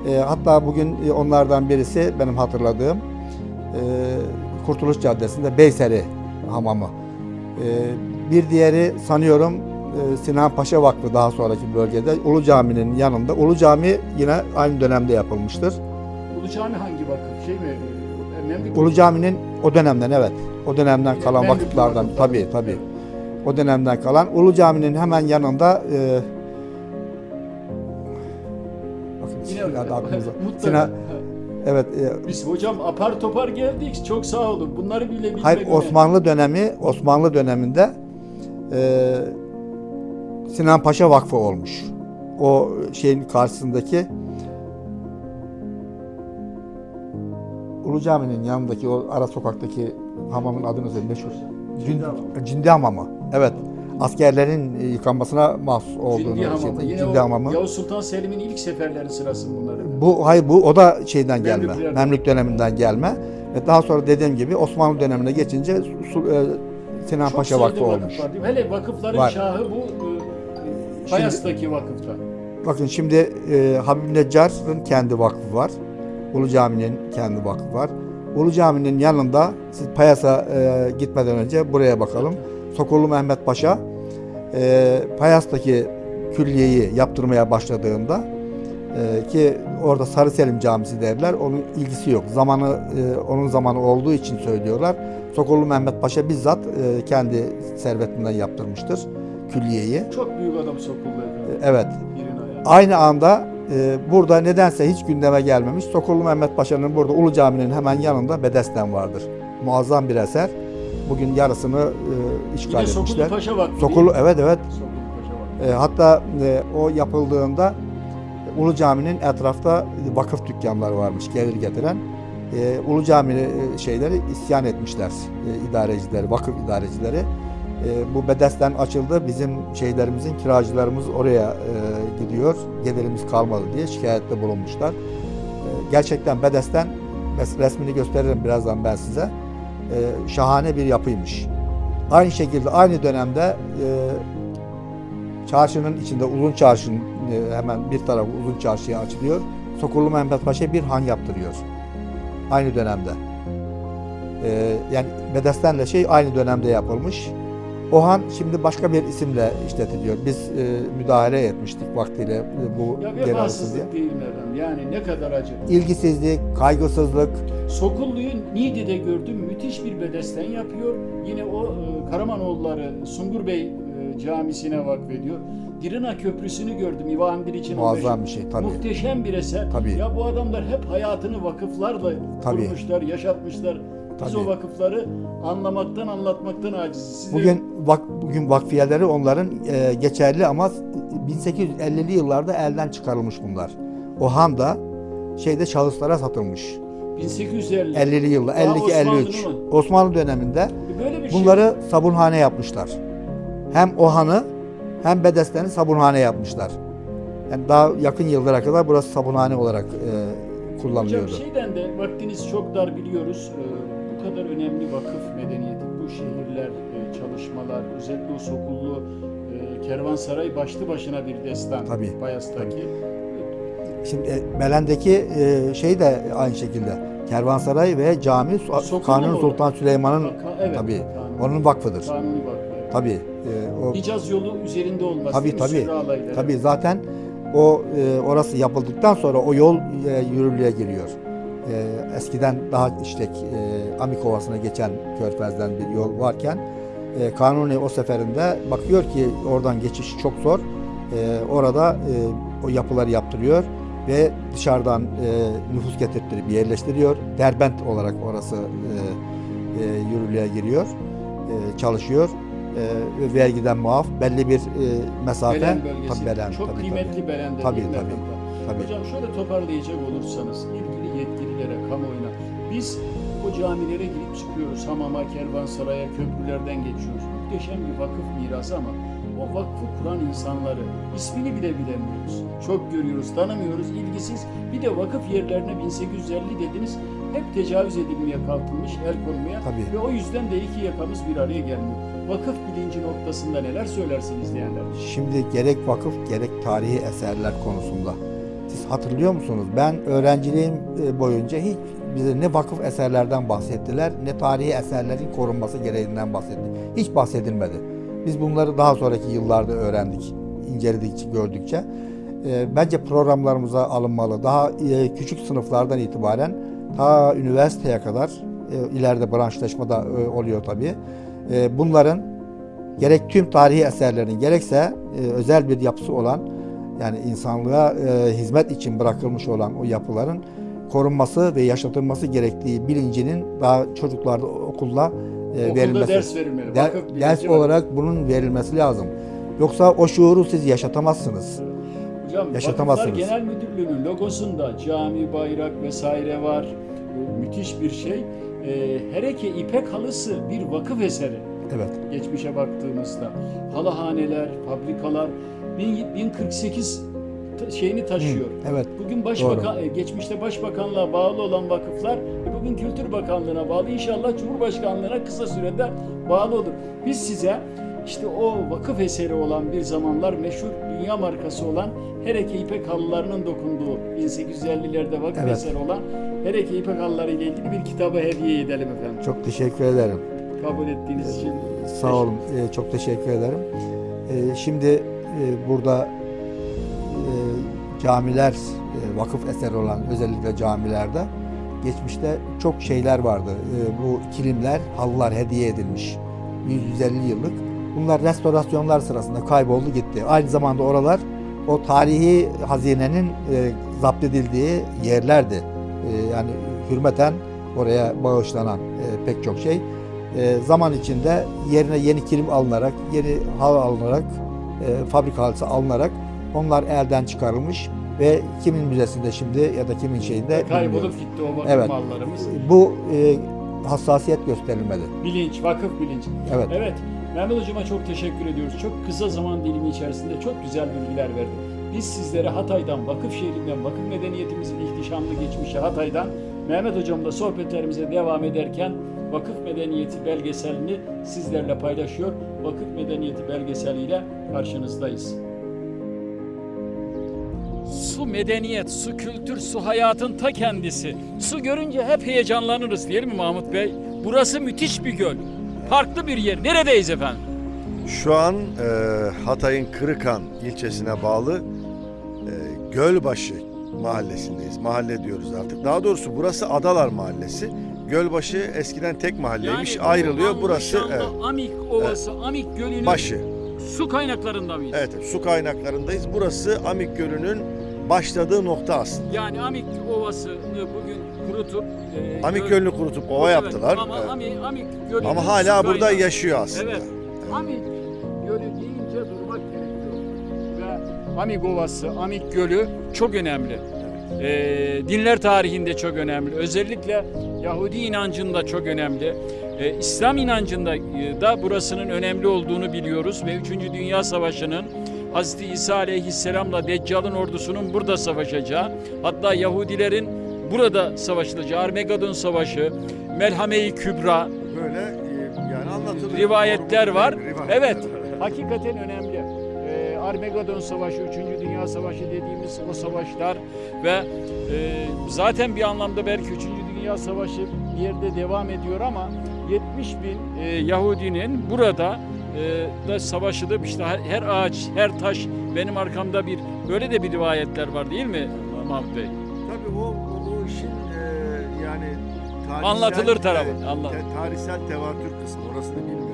E, hatta bugün e, onlardan birisi benim hatırladığım e, Kurtuluş Caddesi'nde Beyseri Hamamı. E, bir diğeri sanıyorum e, Sinan Paşa Vakfı daha sonraki bölgede Ulu Cami'nin yanında. Ulu Cami yine aynı dönemde yapılmıştır. Ulu Cami hangi vakıf? Şey mi? E, Memlük Ulu Cami'nin o dönemden evet. O dönemden kalan Memlük vakıflardan tabii tabii. O dönemden kalan Ulu Cami'nin hemen yanında e, bakın şimdi *laughs* aklımıza. Sinan, evet e, Biz hocam apar topar geldik. Çok sağ olun. Bunları bile bilmek hayır. Osmanlı dönemi Osmanlı döneminde e, Sinan Paşa Vakfı olmuş. O şeyin karşısındaki Ulu Cami'nin yanındaki o ara sokaktaki hamamın adını söyle meşhur. Cindi, Cindi Hamamı. Evet. Askerlerin yıkanmasına mahsus olduğunu Cindi Hamamı. şey- Yine Cindi o Hamamı. Yavuz Sultan Selim'in ilk seferleri sırası bunları. Bu hayır bu o da şeyden gelme. Memlük döneminden gelme. Ve daha sonra dediğim gibi Osmanlı dönemine geçince Su- e, Sinan Çok Paşa Vakfı vakıf olmuş. var? Hele vakıfların Var. şahı bu e, Bayas'taki vakıfta. Bakın şimdi e, Habib Neccar'ın kendi vakfı var. Ulu Cami'nin kendi vakfı var. Ulu Cami'nin yanında siz Payas'a e, gitmeden önce buraya bakalım. Sokullu Mehmet Paşa e, Payas'taki külliyeyi yaptırmaya başladığında e, ki orada Sarı Selim Camisi derler. Onun ilgisi yok. Zamanı e, onun zamanı olduğu için söylüyorlar. Sokullu Mehmet Paşa bizzat e, kendi servetinden yaptırmıştır külliyeyi. Çok büyük adam sokuldu efendim. Evet. Aynı anda burada nedense hiç gündeme gelmemiş. Sokullu Mehmet Paşa'nın burada Ulu Cami'nin hemen yanında Bedesten vardır. Muazzam bir eser. Bugün yarısını e, işgal Yine Sokullu etmişler. Paşa Vakfı. Sokullu evet evet. Sokullu Paşa Vakfı. E, hatta e, o yapıldığında Ulu Cami'nin etrafta vakıf dükkanları varmış gelir getiren. E, Ulu Cami e, şeyleri isyan etmişler. E, idarecileri, vakıf idarecileri. E, bu bedesten açıldı. Bizim şeylerimizin, kiracılarımız oraya e, gidiyor. Gelirimiz kalmadı diye şikayette bulunmuşlar. E, gerçekten bedesten res- resmini gösteririm birazdan ben size. E, şahane bir yapıymış. Aynı şekilde aynı dönemde e, çarşının içinde uzun çarşının e, hemen bir tarafı uzun çarşıya açılıyor. Sokullu Mehmet Paşa bir han yaptırıyor. Aynı dönemde. E, yani Bedesten'le şey aynı dönemde yapılmış. O han şimdi başka bir isimle işletiliyor. Biz e, müdahale etmiştik vaktiyle e, bu Ya vefasızlık değil mi efendim? Yani ne kadar acı. İlgisizlik, kaygısızlık, Sokullu'yu Niğde'de gördüm. Müthiş bir bedesten yapıyor. Yine o e, Karamanoğulları Sungur Bey e, camisine vakfediyor. Dirina Köprüsü'nü gördüm İvan Biliç'in muazzam bir şey tabii. Muhteşem bir eser. Tabii. Ya bu adamlar hep hayatını vakıflarla Tabii. kurmuşlar, yaşatmışlar. Biz Tabii. o vakıfları anlamaktan, anlatmaktan aciziz. Siz de- Bugün vak, bugün vakfiyeleri onların e, geçerli ama 1850'li yıllarda elden çıkarılmış bunlar. O han da şeyde şahıslara satılmış. 1850. 50'li yıllar, Daha 52 Osmanlı 53. mı? Osmanlı döneminde Böyle bir şey. bunları sabunhane yapmışlar. Hem o hanı hem Bedesten'i sabunhane yapmışlar. Yani daha yakın yıllara kadar burası sabunhane olarak e, Hocam kullanılıyordu. şeyden de vaktiniz çok dar biliyoruz. Ee, bu kadar önemli vakıf medeniyeti, bu şehirler, e, çalışmalar, özellikle o Sokullu e, Kervansaray başlı başına bir destan. Tabii, Bayas'taki. Şimdi e, Belen'deki e, şey de aynı şekilde. Kervansaray ve cami Sokullu Kanuni mu? Sultan Süleyman'ın evet, tabii Kanuni. onun vakfıdır. Kanuni vakfı. Tabii. e, o Hicaz yolu üzerinde olması Tabii, tabii. Tabii zaten o e, orası yapıldıktan sonra o yol e, yürürlüğe giriyor. E, eskiden daha işte e, Amikovası'na geçen Körfez'den bir yol varken e, Kanuni o seferinde bakıyor ki oradan geçiş çok zor. E, orada e, o yapıları yaptırıyor ve dışarıdan e, nüfus getirttirip yerleştiriyor. Derbent olarak orası e, e, yürürlüğe giriyor, e, çalışıyor. E, ve vergiden muaf belli bir e, mesafe. Belen bölgesi. Tabii Belen, çok tabii, kıymetli Belen'de Tabii, mi tabii. efendim? Tabii. Hocam şöyle toparlayacak olursanız ilgili yetkililere, kamuoyuna biz o camilere girip çıkıyoruz. Hamama, kervansaraya, köprülerden geçiyoruz. Muhteşem bir vakıf mirası ama o vakfı kuran insanları ismini bile bilemiyoruz. Çok görüyoruz, tanımıyoruz, ilgisiz. Bir de vakıf yerlerine 1850 dediniz. Hep tecavüz edilmeye kalkılmış, el konmaya. Tabii. Ve o yüzden de iki yakamız bir araya gelmiyor. Vakıf bilinci noktasında neler söylersiniz diyenler. Şimdi gerek vakıf gerek tarihi eserler konusunda. Hatırlıyor musunuz? Ben öğrenciliğim e, boyunca hiç bize ne vakıf eserlerden bahsettiler ne tarihi eserlerin korunması gereğinden bahsetti. Hiç bahsedilmedi. Biz bunları daha sonraki yıllarda öğrendik, inceledikçe, gördükçe. E, bence programlarımıza alınmalı. Daha e, küçük sınıflardan itibaren ta üniversiteye kadar ileride branşlaşma da oluyor tabii. Bunların gerek tüm tarihi eserlerin gerekse özel bir yapısı olan yani insanlığa e, hizmet için bırakılmış olan o yapıların korunması ve yaşatılması gerektiği bilincinin daha çocuklarda okulda e, Okulda verilmesi. ders verilmeli. Der- Vakıf ders var. olarak bunun verilmesi lazım. Yoksa o şuuru siz yaşatamazsınız. Hocam Yaşatamazsınız. Vakıflar Genel Müdürlüğü'nün logosunda cami, bayrak vesaire var. Müthiş bir şey. Ee, Hereke İpek halısı bir vakıf eseri. Evet. Geçmişe baktığımızda. Halıhaneler, fabrikalar 1048 ta- şeyini taşıyor. Evet. Bugün başbakan, e, geçmişte başbakanlığa bağlı olan vakıflar e, bugün Kültür Bakanlığı'na bağlı. İnşallah Cumhurbaşkanlığı'na kısa sürede bağlı olur. Biz size işte o vakıf eseri olan bir zamanlar meşhur dünya markası olan Hereke İpek halılarının dokunduğu 1850'lerde vakıf Evet. eseri olan Hereke İpek halıları ile ilgili bir kitabı hediye edelim efendim. Çok teşekkür ederim. Kabul ettiğiniz için. Sağ olun. e, çok teşekkür ederim. E, şimdi e, burada e, camiler, e, vakıf eseri olan özellikle camilerde geçmişte çok şeyler vardı. E, bu kilimler, halılar hediye edilmiş. 150 yıllık. Bunlar restorasyonlar sırasında kayboldu gitti. Aynı zamanda oralar o tarihi hazinenin e, zapt edildiği yerlerdi. E, yani hürmeten oraya bağışlanan pek çok şey. Zaman içinde yerine yeni kilim alınarak, yeni halı alınarak, e, fabrika halısı alınarak onlar elden çıkarılmış ve kimin müzesinde şimdi ya da kimin şeyinde Kaybolup bilmiyoruz. gitti o vakıf Evet. mallarımız. Bu e, hassasiyet gösterilmeli. Bilinç, vakıf bilinci. Evet. Evet. Mehmet Hocama çok teşekkür ediyoruz. Çok kısa zaman dilimi içerisinde çok güzel bilgiler verdi. Biz sizlere Hatay'dan, vakıf şehrinden, vakıf medeniyetimizin ihtişamlı geçmişi Hatay'dan Mehmet Hocamla sohbetlerimize devam ederken Vakıf Medeniyeti belgeselini sizlerle paylaşıyor. Vakıf Medeniyeti belgeseliyle karşınızdayız. Su medeniyet, su kültür, su hayatın ta kendisi. Su görünce hep heyecanlanırız değil mi Mahmut Bey? Burası müthiş bir göl. Farklı bir yer. Neredeyiz efendim? Şu an e, Hatay'ın Kırıkan ilçesine bağlı e, Gölbaşı mahallesindeyiz. Mahalle diyoruz artık. Daha doğrusu burası Adalar Mahallesi. Gölbaşı eskiden tek mahalleymiş. bu ayrılıyor. Burası evet, Amik Ovası, Amik Gölü'nün başı. Su kaynaklarında mıyız? Evet, su kaynaklarındayız. Burası Amik Gölü'nün başladığı nokta aslında. Yani Amik Ovası'nı bugün kurutup e, Amik göl- Gölü'nü kurutup ova Evet, yaptılar. Ama Evet. Amik, Amik Gölü'nün Ama hala burada kaynağı. yaşıyor aslında. Evet. Amik Gölü deyince durmak gerekiyor. Ve Amik Ovası, Amik Gölü çok önemli. Ee, dinler tarihinde çok önemli. Özellikle Yahudi inancında çok önemli. Ee, İslam inancında e, da burasının önemli olduğunu biliyoruz ve 3. Dünya Savaşı'nın Hazreti İsa Aleyhisselam'la Deccal'ın ordusunun burada savaşacağı, hatta Yahudilerin burada savaşılacağı, Armageddon Savaşı, Melhame-i Kübra, Böyle e, yani anlatılıyor. rivayetler var. Rivayetler. Evet, *laughs* hakikaten önemli. Ee, Armageddon Savaşı, 3. Dünya Savaşı dediğimiz o savaşlar ve e, zaten bir anlamda belki 3. Dünya Savaşı bir yerde devam ediyor ama 70 bin e, Yahudinin burada e, da savaşılıp işte her ağaç, her taş benim arkamda bir böyle de bir rivayetler var değil mi Mahmut Bey? Tabii o, o, o işin e, yani tarihsel, Anlatılır tarafı, te- tarihsel tevatür kısmı orasını bilmiyoruz.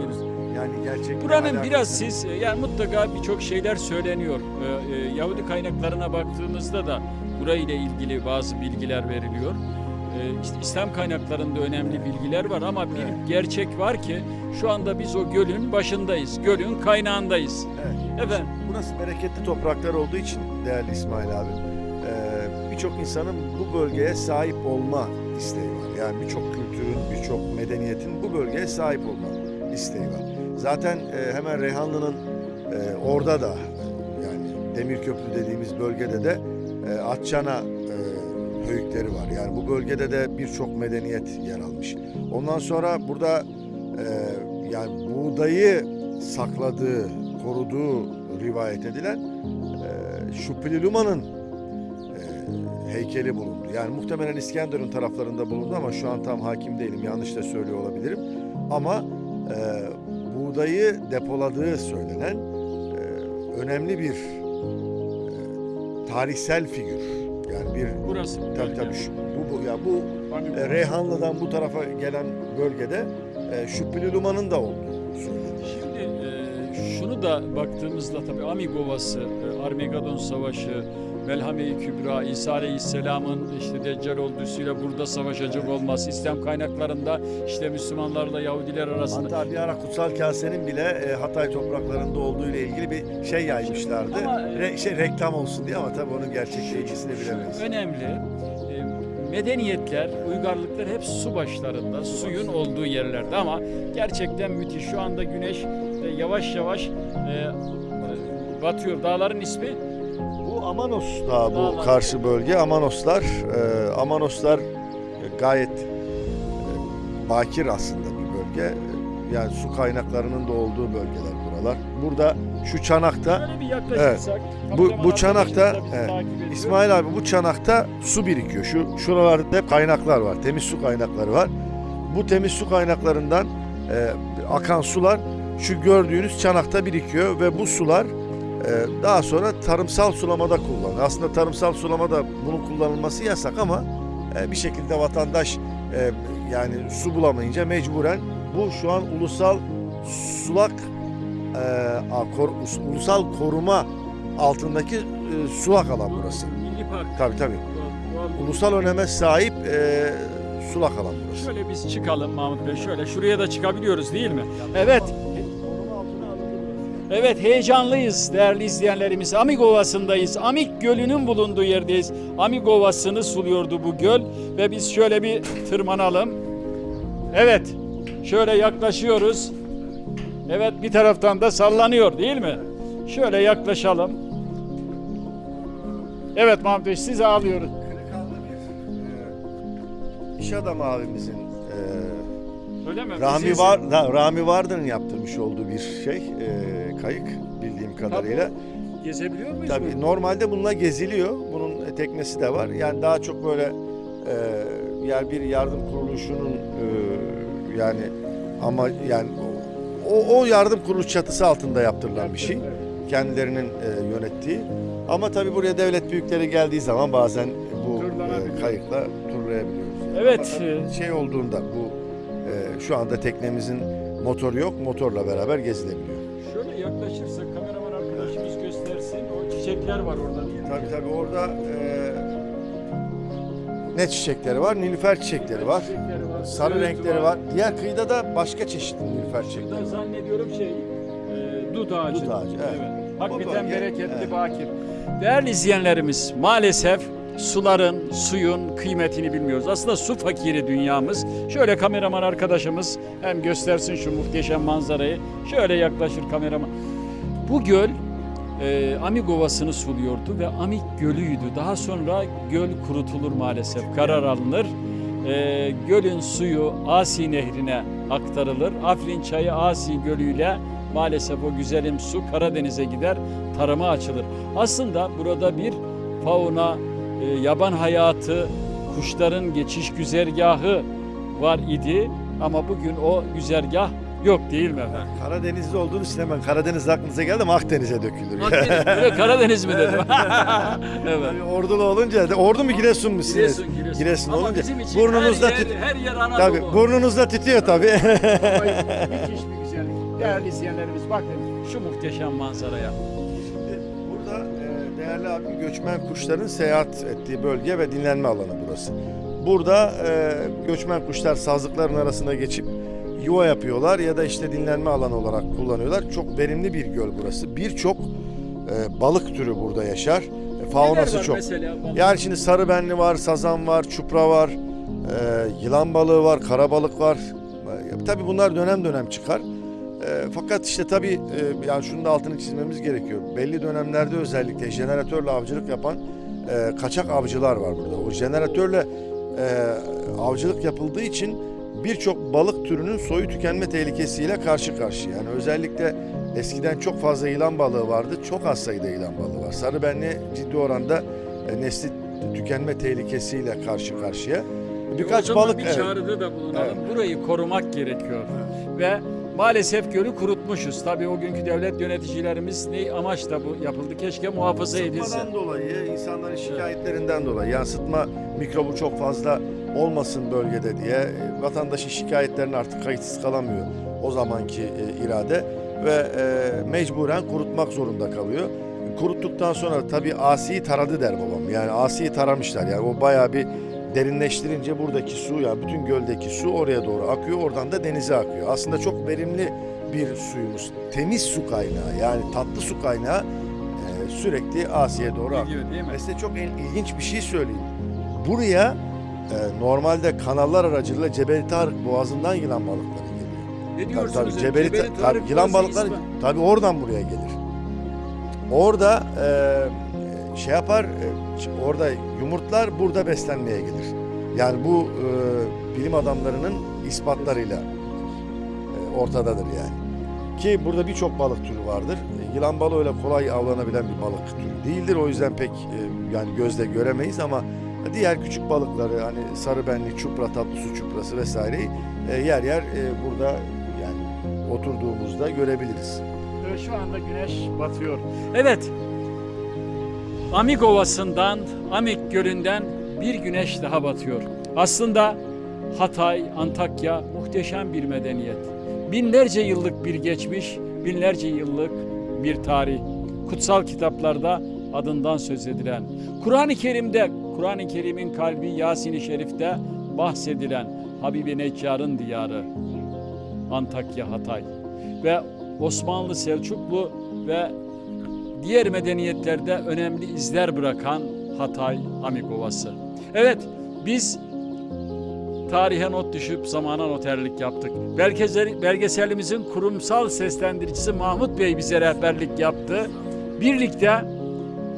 Yani gerçek Buranın biraz siz yani mutlaka birçok şeyler söyleniyor. Ee, e, Yahudi kaynaklarına baktığımızda da burayla ilgili bazı bilgiler veriliyor. Ee, işte İslam kaynaklarında önemli bilgiler var ama bir Evet. gerçek var ki şu anda biz o gölün başındayız. Gölün kaynağındayız. Evet. Efendim Burası bereketli topraklar olduğu için değerli İsmail abi e, birçok insanın bu bölgeye sahip olma isteği var. Yani birçok kültürün, birçok medeniyetin bu bölgeye sahip olma isteği var. Zaten e, hemen Reyhanlı'nın e, orada da yani Demirköprü dediğimiz bölgede de e, Atçana e, höyükleri var. Yani bu bölgede de birçok medeniyet yer almış. Ondan sonra burada e, yani buğdayı sakladığı, koruduğu rivayet edilen e, Şupililuma'nın e, heykeli bulundu. Yani muhtemelen İskenderun taraflarında bulundu ama şu an tam hakim değilim. Yanlış da söylüyor olabilirim. Ama e, buğdayı depoladığı söylenen e, önemli bir e, tarihsel figür. Yani bir Burası. tabii tabii şu, bu, bu ya bu e, Reyhanlı'dan bu tarafa gelen bölgede e, Şüphülülüman'ın da olduğu söyleniyor. Şimdi e, şunu da baktığımızda tabii Amig Ovası, e, Armageddon Savaşı, Melhame-i Kübra, İsa Aleyhisselam'ın işte Deccal ordusuyla burada savaşacak olması, İslam kaynaklarında işte Müslümanlarla Yahudiler arasında. Hatta bir ara Kutsal Kase'nin bile e, Hatay topraklarında olduğu ile ilgili bir şey yaymışlardı. Ama, e, Re- şey reklam olsun diye ama tabii onun gerçekleşmesini bilemeyiz. Önemli. E, medeniyetler, uygarlıklar hep su başlarında, suyun olduğu yerlerde ama gerçekten müthiş. Şu anda güneş yavaş yavaş batıyor. Dağların ismi Bu Amanos Dağı bu karşı bölge. Amanoslar, e, Amanoslar gayet e, bakir aslında bir bölge. Yani su kaynaklarının da olduğu bölgeler buralar. Burada şu çanakta yaklaşırsak. Bu, bu çanakta evet. İsmail abi bu çanakta su birikiyor. Şu şuralarda hep kaynaklar var. Temiz su kaynakları var. Bu temiz su kaynaklarından e, akan sular şu gördüğünüz çanakta birikiyor ve bu sular daha sonra tarımsal sulamada kullanılıyor. Aslında tarımsal sulamada bunun kullanılması yasak ama e, bir şekilde vatandaş e, yani su bulamayınca mecburen bu şu an ulusal sulak e, ulusal koruma altındaki sulak alan burası. Milli Park. Tabii tabii. Ulusal öneme sahip sulak alan burası. Şöyle biz çıkalım Mahmut Bey. Şöyle şuraya da çıkabiliyoruz değil mi? Evet. Evet heyecanlıyız değerli izleyenlerimiz. Amik Ovası'ndayız. Amik Gölü'nün bulunduğu yerdeyiz. Amik Ovası'nı suluyordu bu göl ve biz şöyle bir tırmanalım. Evet. Şöyle yaklaşıyoruz. Evet bir taraftan da sallanıyor değil mi? Şöyle yaklaşalım. Evet Mahmut Bey sizi alıyoruz. Kırıkanlı bir e, iş adamı abimizin e, Öyle mi? Rami var Rami Vardır'ın yaptırmış olduğu bir şey e, kayık bildiğim kadarıyla. Gezebiliyor muyuz? Tabii normalde bununla geziliyor. Bunun teknesi de var. Yani daha çok böyle e, yani bir yardım kuruluşunun e, yani ama yani o, o yardım kuruluş çatısı altında yaptırılan bir şey. Kendilerinin e, yönettiği. Ama tabii buraya devlet büyükleri geldiği zaman bazen bu e, kayıkla turlayabiliyoruz. Evet, Ama tabii e, şey olduğunda bu e, şu anda teknemizin motoru yok. Motorla beraber gezilebiliyor. Çiçekler var orada. Tabii tabii orada e, ne çiçekleri var? Nilüfer çiçekleri var. Çiçekleri var. Sarı renkleri var. Diğer kıyıda da başka çeşitli nilüfer çiçekleri var. zannediyorum şey e, dut ağacı. Dut ağacı, evet. Hakikaten Bu bölge, bereketli evet. bakir. Değerli izleyenlerimiz maalesef suların, suyun kıymetini bilmiyoruz. Aslında su fakiri dünyamız. Şöyle kameraman arkadaşımız hem göstersin şu muhteşem manzarayı. Şöyle yaklaşır kameraman. Bu göl e, Amik Ovası'nı suluyordu ve Amik Gölü'ydü. Daha sonra göl kurutulur maalesef, karar alınır. E, gölün suyu Asi Nehri'ne aktarılır. Afrin Çayı Asi Gölü'yle maalesef o güzelim su Karadeniz'e gider, tarıma açılır. Aslında burada bir fauna, e, yaban hayatı, kuşların geçiş güzergahı var idi ama bugün o güzergah yok değil mi efendim? Karadenizli olduğunuz için hemen Karadeniz aklınıza geldi ama Akdeniz'e dökülür. Akdeniz, Karadeniz mi dedim? *laughs* evet. Ordulu olunca, ordu mu Giresun mu siz? Giresun, Giresun. Giresun Ama olunca bizim için burnunuzda her yer, tüt- her yer Anadolu. Tabii burnunuzda tütüyor tabii. *laughs* Müthiş bir güzellik. Değerli izleyenlerimiz bakın şu muhteşem manzaraya. Burada e, değerli abim göçmen kuşların seyahat ettiği bölge ve dinlenme alanı burası. Burada e, göçmen kuşlar sazlıkların arasına geçip yuva yapıyorlar ya da işte dinlenme alanı olarak kullanıyorlar. Çok verimli bir göl burası. Birçok e, balık türü burada yaşar. E, faunası çok. Mesela? Yani şimdi sarıbenli var, sazan var, çupra var, Ee, yılan balığı var, karabalık var. Ee, tabii bunlar dönem dönem çıkar. Ee, fakat işte tabii e, yani şunun da altını çizmemiz gerekiyor. Belli dönemlerde özellikle jeneratörle avcılık yapan e, kaçak avcılar var burada. O jeneratörle e, avcılık yapıldığı için birçok balık türünün soyu tükenme tehlikesiyle karşı karşıya. Yani özellikle eskiden çok fazla yılan balığı vardı. Çok az sayıda yılan balığı var. Sarıbenli ciddi oranda e, nesli tükenme tehlikesiyle karşı karşıya. Birkaç o zaman balık bir evet. çağrıda da bulunalım. Evet. Burayı korumak gerekiyor. Ve maalesef gölü kurutmuşuz. Tabii o günkü devlet yöneticilerimiz ne amaçla bu yapıldı? Keşke muhafaza edilse. Sıtmadan dolayı, insanların şikayetlerinden dolayı yansıtma mikrobu çok fazla olmasın bölgede diye e, vatandaşın şikayetlerine artık kayıtsız kalamıyor o zamanki e, irade ve e, mecburen kurutmak zorunda kalıyor. Kuruttuktan sonra tabii asiyi taradı der babam. Yani asiyi taramışlar yani o bayağı bir derinleştirince buradaki su yani bütün göldeki su oraya doğru akıyor oradan da denize akıyor. Aslında çok verimli bir suyumuz. Temiz su kaynağı yani tatlı su kaynağı sürekli Asya'ya doğru akıyor. Ve size çok il- ilginç bir şey söyleyeyim. Buraya e, normalde kanallar aracılığıyla Cebeli Tarık Boğazı'ndan yılan balıkları geliyor. Ne Tabii, diyorsunuz? tabii, ya? Cebeli, Cebeli Ta- Tarık tabii, yılan balıkları İspan- tabii oradan buraya gelir. Orada e, şey yapar, e, orada yumurtlar burada beslenmeye gelir. Yani bu e, bilim adamlarının ispatlarıyla e, ortadadır yani. Ki burada birçok balık türü vardır. E, Yılan balığı öyle kolay avlanabilen bir balık türü değildir. O yüzden pek e, yani gözle göremeyiz ama diğer küçük balıkları hani sarıbenli, çupra, tatlı su çuprası vesaireyi e, yer yer e, burada yani oturduğumuzda görebiliriz. Evet, şu anda güneş batıyor. Evet. Amik Ovası'ndan, Amik Gölü'nden bir güneş daha batıyor. Aslında Hatay, Antakya muhteşem bir medeniyet. Binlerce yıllık bir geçmiş, binlerce yıllık bir tarih. Kutsal kitaplarda adından söz edilen, Kur'an-ı Kerim'de, Kur'an-ı Kerim'in kalbi Yasin-i Şerif'te bahsedilen Habibi Neccar'ın diyarı Antakya, Hatay ve Osmanlı, Selçuklu ve diğer medeniyetlerde önemli izler bırakan Hatay Amik Ovası. Evet, biz tarihe not düşüp zamana noterlik yaptık. Belgesel, belgeselimizin kurumsal seslendiricisi Mahmut Bey bize rehberlik yaptı. Birlikte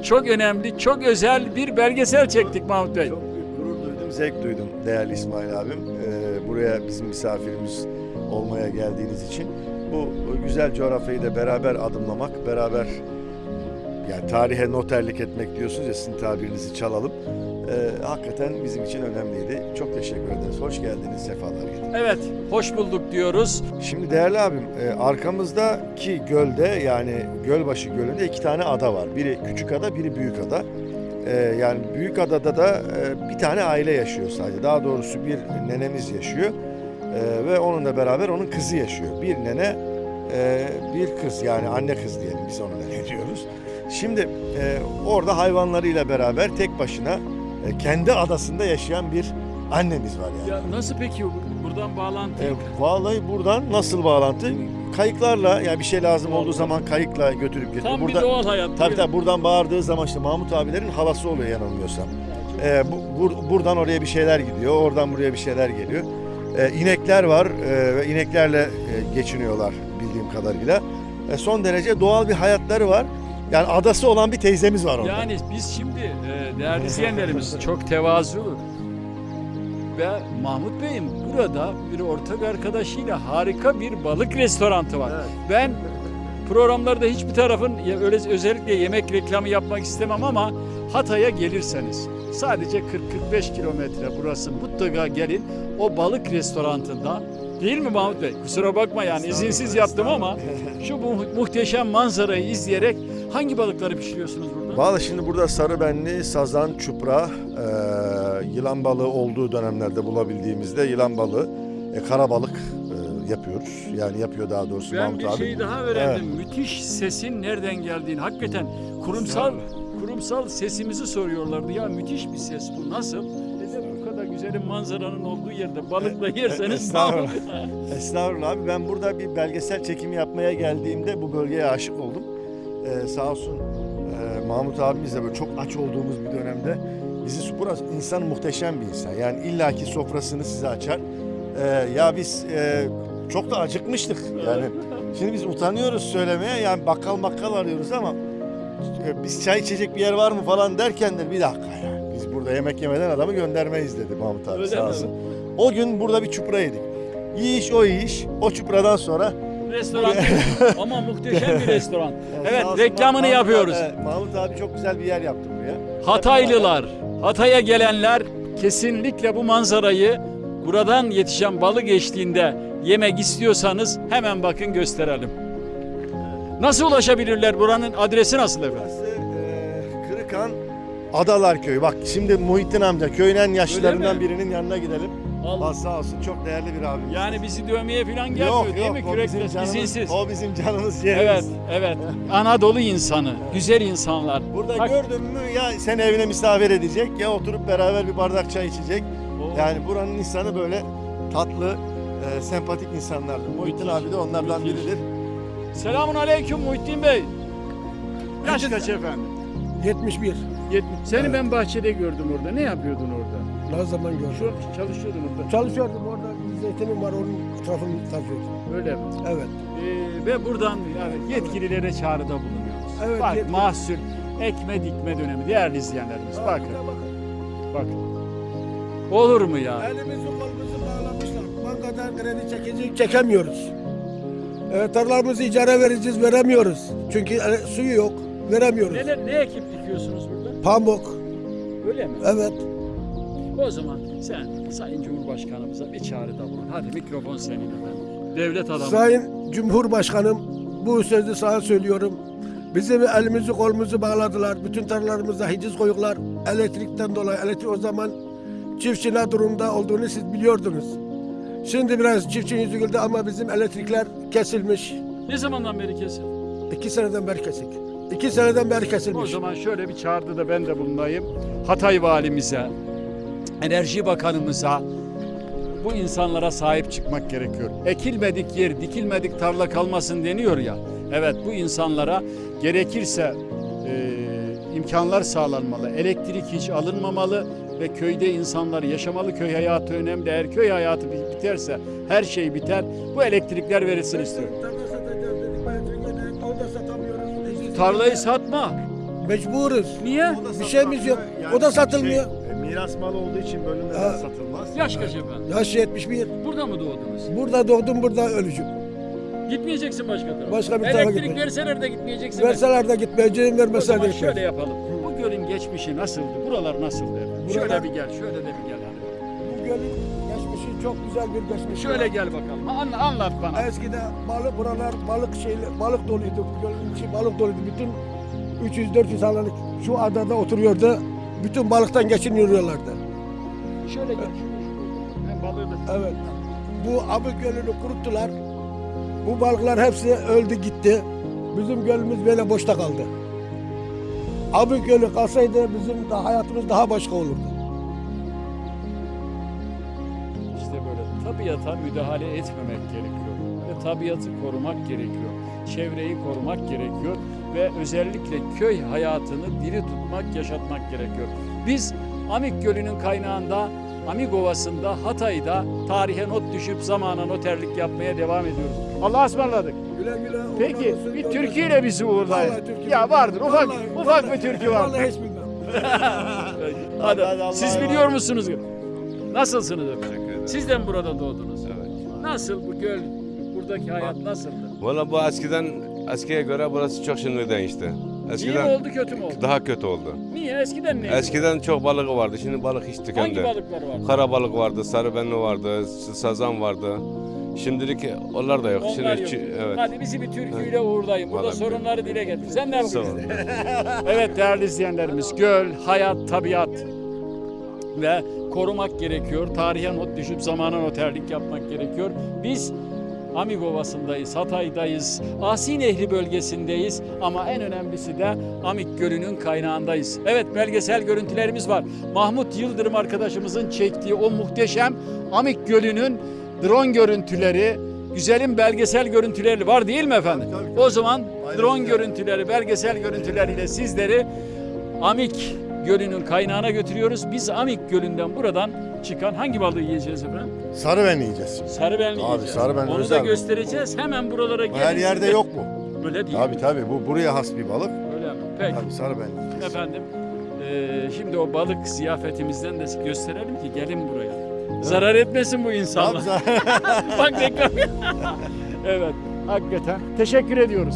çok önemli, çok özel bir belgesel çektik Mahmut Bey. Çok gurur duydum, zevk duydum değerli İsmail abim. Ee, buraya bizim misafirimiz olmaya geldiğiniz için. Bu güzel coğrafyayı da beraber adımlamak, beraber yani tarihe noterlik etmek diyorsunuz ya sizin tabirinizi çalalım. Ee, hakikaten bizim için önemliydi. Çok teşekkür ederiz. Hoş geldiniz, sefalar getirdiniz. Evet, hoş bulduk diyoruz. Şimdi değerli abim e, arkamızdaki gölde yani Gölbaşı Gölü'nde iki tane ada var. Biri küçük ada, biri büyük ada. E, yani büyük adada da e, bir tane aile yaşıyor sadece. Daha doğrusu bir nenemiz yaşıyor. E, ve onunla beraber onun kızı yaşıyor. Bir nene, e, bir kız yani anne kız diyelim biz ona nene diyoruz. Şimdi e, orada hayvanlarıyla beraber tek başına e, kendi adasında yaşayan bir annemiz var yani. Ya nasıl peki buradan bağlantı? E, vallahi buradan nasıl bağlantı? Kayıklarla yani bir şey lazım olduğu zaman kayıkla götürüp getiriyor. Tam Burada, bir doğal hayat. Tabii tabii buradan bağırdığı zaman işte Mahmut abilerin halası oluyor yanılmıyorsam. E, bu, bur- buradan oraya bir şeyler gidiyor, oradan buraya bir şeyler geliyor. E, inekler var e, ve ineklerle e, geçiniyorlar bildiğim kadarıyla. E, son derece doğal bir hayatları var. Yani adası olan bir teyzemiz var orada. Yani biz şimdi e, değerli izleyenlerimiz çok tevazu ve Mahmut Bey'in burada bir ortak arkadaşıyla harika bir balık restoranı var. Ben programlarda hiçbir tarafın öyle özellikle yemek reklamı yapmak istemem ama Hatay'a gelirseniz sadece 40-45 kilometre burası mutlaka gelin o balık restoranında değil mi Mahmut Bey? Kusura bakma yani izinsiz yaptım ama şu bu muhteşem manzarayı izleyerek hangi balıkları pişiriyorsunuz burada? Vallahi şimdi burada sarıbenli, sazan, çupra, e, yılan balığı olduğu dönemlerde bulabildiğimizde yılan balığı, e, kara balık e, yapıyoruz. Yani yapıyor daha doğrusu Ben Mahmut bir abi. şey daha öğrendim. Müthiş sesin nereden geldiğini. Hakikaten kurumsal kurumsal sesimizi soruyorlardı. Ya müthiş bir ses bu. Nasıl? Dedim bu kadar güzel manzaranın olduğu yerde balıkla yerseniz *laughs* Estağfurullah. Estağfurullah abi ben burada bir belgesel çekimi yapmaya geldiğimde bu bölgeye aşık oldum. Ee, sağ olsun e, Mahmut abimiz de böyle çok aç olduğumuz bir dönemde Bizi burası insan muhteşem bir insan. Yani illaki sofrasını size açar. Ee, ya biz e, çok da acıkmıştık. Yani şimdi biz utanıyoruz söylemeye. Yani bakkal makkal arıyoruz ama e, biz çay içecek bir yer var mı falan derken de bir dakika ya. Burada yemek yemeden adamı göndermeyiz dedi Mahmut abi Öyle sağ mi? olsun. O gün burada bir çupra yedik. Yiyiş o yiyiş. O çupradan sonra Restoran *laughs* ama muhteşem bir restoran. *laughs* Evet Sağ olsun reklamını Mahmut yapıyoruz. Abi, Mahmut abi çok güzel bir yer yaptı buraya. Hataylılar, Hatay'a gelenler kesinlikle bu manzarayı buradan yetişen balık eşliğinde yemek istiyorsanız hemen bakın gösterelim. Nasıl ulaşabilirler? Buranın adresi nasıl efendim? Burası e, Kırıkan Adalar Köyü. Bak şimdi Muhittin amca köyün en yaşlılarından birinin yanına gidelim. Allah. Allah sağ olsun çok değerli bir abimiz. Yani bizi dövmeye falan gelmiyor yok değil yok mi? o Kürekle, bizim canımız, izinsiz. o bizim canımız Evet, yerimiz. evet. Anadolu insanı, güzel insanlar. Burada Bak- gördün mü ya seni evine misafir edecek ya oturup beraber bir bardak çay içecek. O- Yani buranın insanı böyle tatlı, e, sempatik insanlardır. Muhittin abi de onlardan müthiş. biridir. Selamun aleyküm Muhittin Bey. Yaş kaç efendim? 71. 70. Seni ben bahçede gördüm orada. Ne yapıyordun orada? Ne zaman gördüm? Şu çalışıyordun orada. Çalışıyordum orada bir zeytinim var onun etrafını kazıyordum. Öyle mi? Evet. Ee, ve buradan yani yetkililere çağrıda bulunuyoruz. Evet, Bak yetkili- mahsul ekme dikme dönemi değerli izleyenlerimiz. Bakın bakın. Olur mu ya? Elimizi kolumuzu bağlamışlar. Bankadan kredi çekecek çekemiyoruz. E, tarlalarımızı icara vereceğiz veremiyoruz. Çünkü e, suyu yok veremiyoruz. Neler, ne ekip dikiyorsunuz? Pamuk. Öyle mi? Evet. O zaman sen Sayın Cumhurbaşkanımıza bir çağrıda bulun. Hadi mikrofon senin efendim. Devlet adamı. Sayın Cumhurbaşkanım bu sözü sana söylüyorum. Bizim elimizi kolumuzu bağladılar. Bütün tarlalarımıza hiciz koyuyorlar. Elektrikten dolayı. Elektrik o zaman çiftçi ne durumda olduğunu siz biliyordunuz. Şimdi biraz çiftçi yüzü güldü ama bizim elektrikler kesilmiş. Ne zamandan beri kesin? İki seneden beri kesik. İki seneden beri O kesilmiş. zaman şöyle bir çağrıda da ben de bulunayım. Hatay valimize, Enerji Bakanımıza bu insanlara sahip çıkmak gerekiyor. Ekilmedik yer, dikilmedik tarla kalmasın deniyor ya. Evet bu insanlara gerekirse e, imkanlar sağlanmalı. Elektrik hiç alınmamalı ve köyde insanlar yaşamalı. Köy hayatı önemli. Eğer köy hayatı biterse her şey biter. Bu elektrikler verilsin istiyorum. Tarlayı satma. Mecburuz. Niye? Bir şeyimiz yok. O da satılmıyor. Şey, e, miras malı olduğu için bölümlerden Ha. satılmaz. Yaş kaç efendim? Yaş 71. Burada mı doğdunuz? Burada doğdum, burada öleceğim. Gitmeyeceksin başka tarafa. Başka bir tarafa Elektrik gitmeyeceğim. verseler de gitmeyeceksin. Verseler de gitmeyeceğim, O vermeseler zaman de şöyle gitmeyeceğim. yapalım. Bu gölün geçmişi nasıldı? Buralar nasıldı? efendim? Şöyle Buralar- bir gel, şöyle de bir gel. hadi. Bu gölün çok güzel bir geçmiş. Şöyle gel bakalım. Anla, anlat bana. Eskiden balık buralar balık şeyle balık doluydu. Gölün içi balık doluydu. Bütün 300-400 halanlık şu adada oturuyordu. Bütün balıktan geçiniyorlardı. Şöyle gel. Ben balığı da... Evet. Bu Abı Gölü'nü kuruttular. Bu balıklar hepsi öldü gitti. Bizim gölümüz böyle boşta kaldı. Abı Gölü kalsaydı bizim de hayatımız daha başka olurdu. Tabiata müdahale etmemek gerekiyor. Ve tabiatı korumak gerekiyor. Çevreyi korumak gerekiyor. Ve özellikle köy hayatını diri tutmak, yaşatmak gerekiyor. Biz Amik Gölü'nün kaynağında, Amik Ovası'nda, Hatay'da tarihe not düşüp zamana noterlik yapmaya devam ediyoruz. Allah'a ısmarladık. Güle güle. Peki olsun, bir türküyle bizi uğurlayın. Ya vardır ufak Vallahi- ufak vallahi- bir türkü var. Vallahi hiç bilmem. *laughs* Hadi, hadi, Allah'a siz biliyor musunuz? Nasılsınız efendim? Siz de mi burada doğdunuz? Evet. Nasıl bu göl, buradaki hayat nasıldı? Valla bu eskiden eskiye göre burası çok şimdi değişti. İyi Eskiden mi oldu kötü mü oldu? daha kötü oldu. Niye? Eskiden neydi? Eskiden çok balığı vardı. Şimdi balık hiç Hangi tükendi. balıklar vardı? Kara balık vardı, sarı benli vardı, sazan vardı. Şimdilik onlar da yok. Onlar Şimdi yok. çi- evet. Hadi bizi bir türküyle uğurlayın. Burada Vallahi sorunları dile getir. Sen ne Sağ yapıyorsun? olun. *laughs* Evet değerli izleyenlerimiz göl, hayat, tabiat ve korumak gerekiyor. Tarihe not düşüp zamana noterlik yapmak gerekiyor. Biz Amik Ovası'ndayız, Hatay'dayız, Asi Nehri bölgesindeyiz ama en önemlisi de Amik Gölü'nün kaynağındayız. Evet belgesel görüntülerimiz var. Mahmut Yıldırım arkadaşımızın çektiği o muhteşem Amik Gölü'nün drone görüntüleri, güzelim belgesel görüntüleri var değil mi efendim? O zaman drone görüntüleri, belgesel görüntüleriyle sizleri Amik Gölü'nün kaynağına götürüyoruz. Biz Amik Gölü'nden buradan çıkan hangi balığı yiyeceğiz efendim? Sarı ben yiyeceğiz. Sarıbenli Abi, yiyeceğiz. sarıbenli Onu da özel. göstereceğiz. Hemen buralara gelin. Her yerde yok mu? Öyle değil. Tabii tabii bu buraya has bir balık. Öyle mi? Peki. Tabii sarı ben yiyeceğiz. Efendim, eee, şimdi o balık ziyafetimizden de gösterelim ki gelin buraya. Zarar etmesin bu insanlar. *laughs* Bak reklam. *laughs* evet, hakikaten. Teşekkür ediyoruz.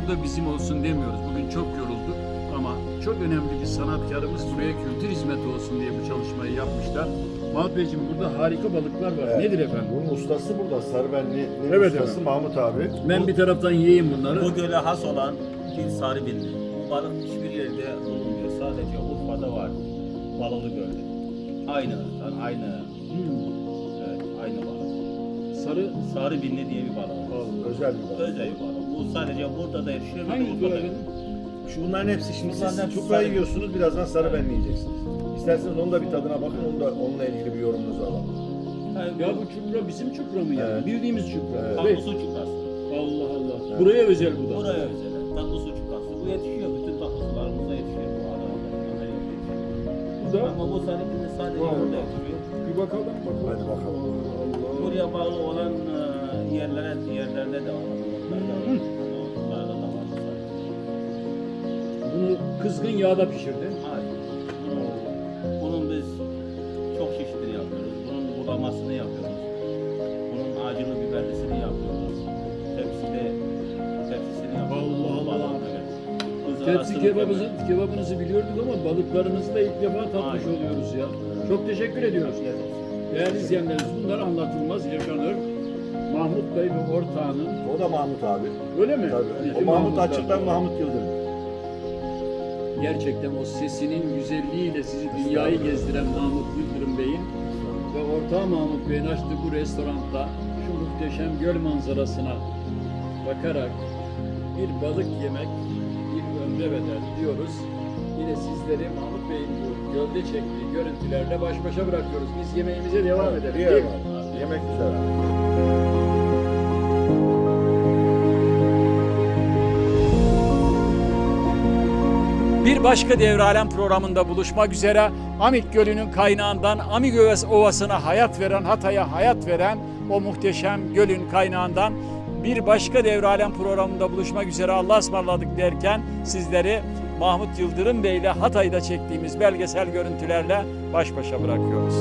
Burada bizim olsun demiyoruz. Bugün çok yorulduk ama çok önemli bir sanatkarımız buraya kültür hizmeti olsun diye bu çalışmayı yapmışlar. Mahmut Beyciğim burada harika balıklar var. Evet. Nedir efendim? Bunun ustası burada. Sarıbenli'nin Evet ustası efendim. Mahmut abi. Ben bir taraftan yiyeyim bunları. Bu göle has olan bir sarı binli. Bu balık hiçbir yerde bulunmuyor. Sadece Urfa'da var. Balılı Göl'de. Aynı ırktan, aynı Hmm, evet, aynı balık. sarı Sarı binli diye bir balık. Özel bir balık. Özel bir balık. Bu sadece burada da yetişiyor. bir de hangi Urfa'da. efendim? Şu bunların hepsi şimdi siz hepsi çupra sarı. yiyorsunuz birazdan sarı ben yiyeceksiniz. İsterseniz onun da bir tadına bakın onu da onunla ilgili bir yorumunuzu alalım. Ya bu çupra bizim çupra mı yani? Evet. Bildiğimiz çupra. Evet. Ve- tatlı su çuprası. Allah Allah. Evet. Buraya özel bu da. Buraya özel. Tatlı su çuprası. Bu yetişiyor. Bütün tatlı sularımızda yetişiyor. Bu Adana'da. Adana'da yetişiyor. Bu da Ama bu sarı binli sadece Vay burada yetişiyor. bir bakalım bakalım. Hadi bakalım. Allah. Buraya bağlı olan e, yerlere, yerlerde de var. Bunu kızgın yağda pişirdin. Hayır. Bunun, bunun biz çok çeşitini yapıyoruz. Bunun bulamasını yapıyoruz. Bunun acılı biberlisini yapıyoruz. Tepside tepsisini yapıyoruz. Allah Allah. Tepsi kebabınızı, kebabınızı biliyorduk ama balıklarınızı da ilk defa tatmış Aynen. oluyoruz ya. Çok teşekkür ediyoruz. Değerli izleyenlerimiz bunlar anlatılmaz yaşanır. Mahmut Bey ve ortağının O da Mahmut abi. öyle mi? Tabii. İki O Mahmut Mahmutlar. Açık ben Mahmut Yıldırım. Gerçekten o sesinin güzelliğiyle sizi dünyayı gezdiren Mahmut Yıldırım Bey'in ve ortağı Mahmut Bey'in açtığı bu restoranda şu muhteşem göl manzarasına bakarak bir balık yemek bir ömre bedel diyoruz. Yine sizleri Mahmut Bey'in bu gölde çektiği görüntülerle baş başa bırakıyoruz. Biz yemeğimize devam edelim. Var. Yemek güzel. Bir başka Devralem programında buluşmak üzere Amik Gölü'nün kaynağından Amik Ovası'na hayat veren, Hatay'a hayat veren o muhteşem gölün kaynağından bir başka Devralem programında buluşmak üzere Allah'a ısmarladık derken sizleri Mahmut Yıldırım Bey ile Hatay'da çektiğimiz belgesel görüntülerle baş başa bırakıyoruz.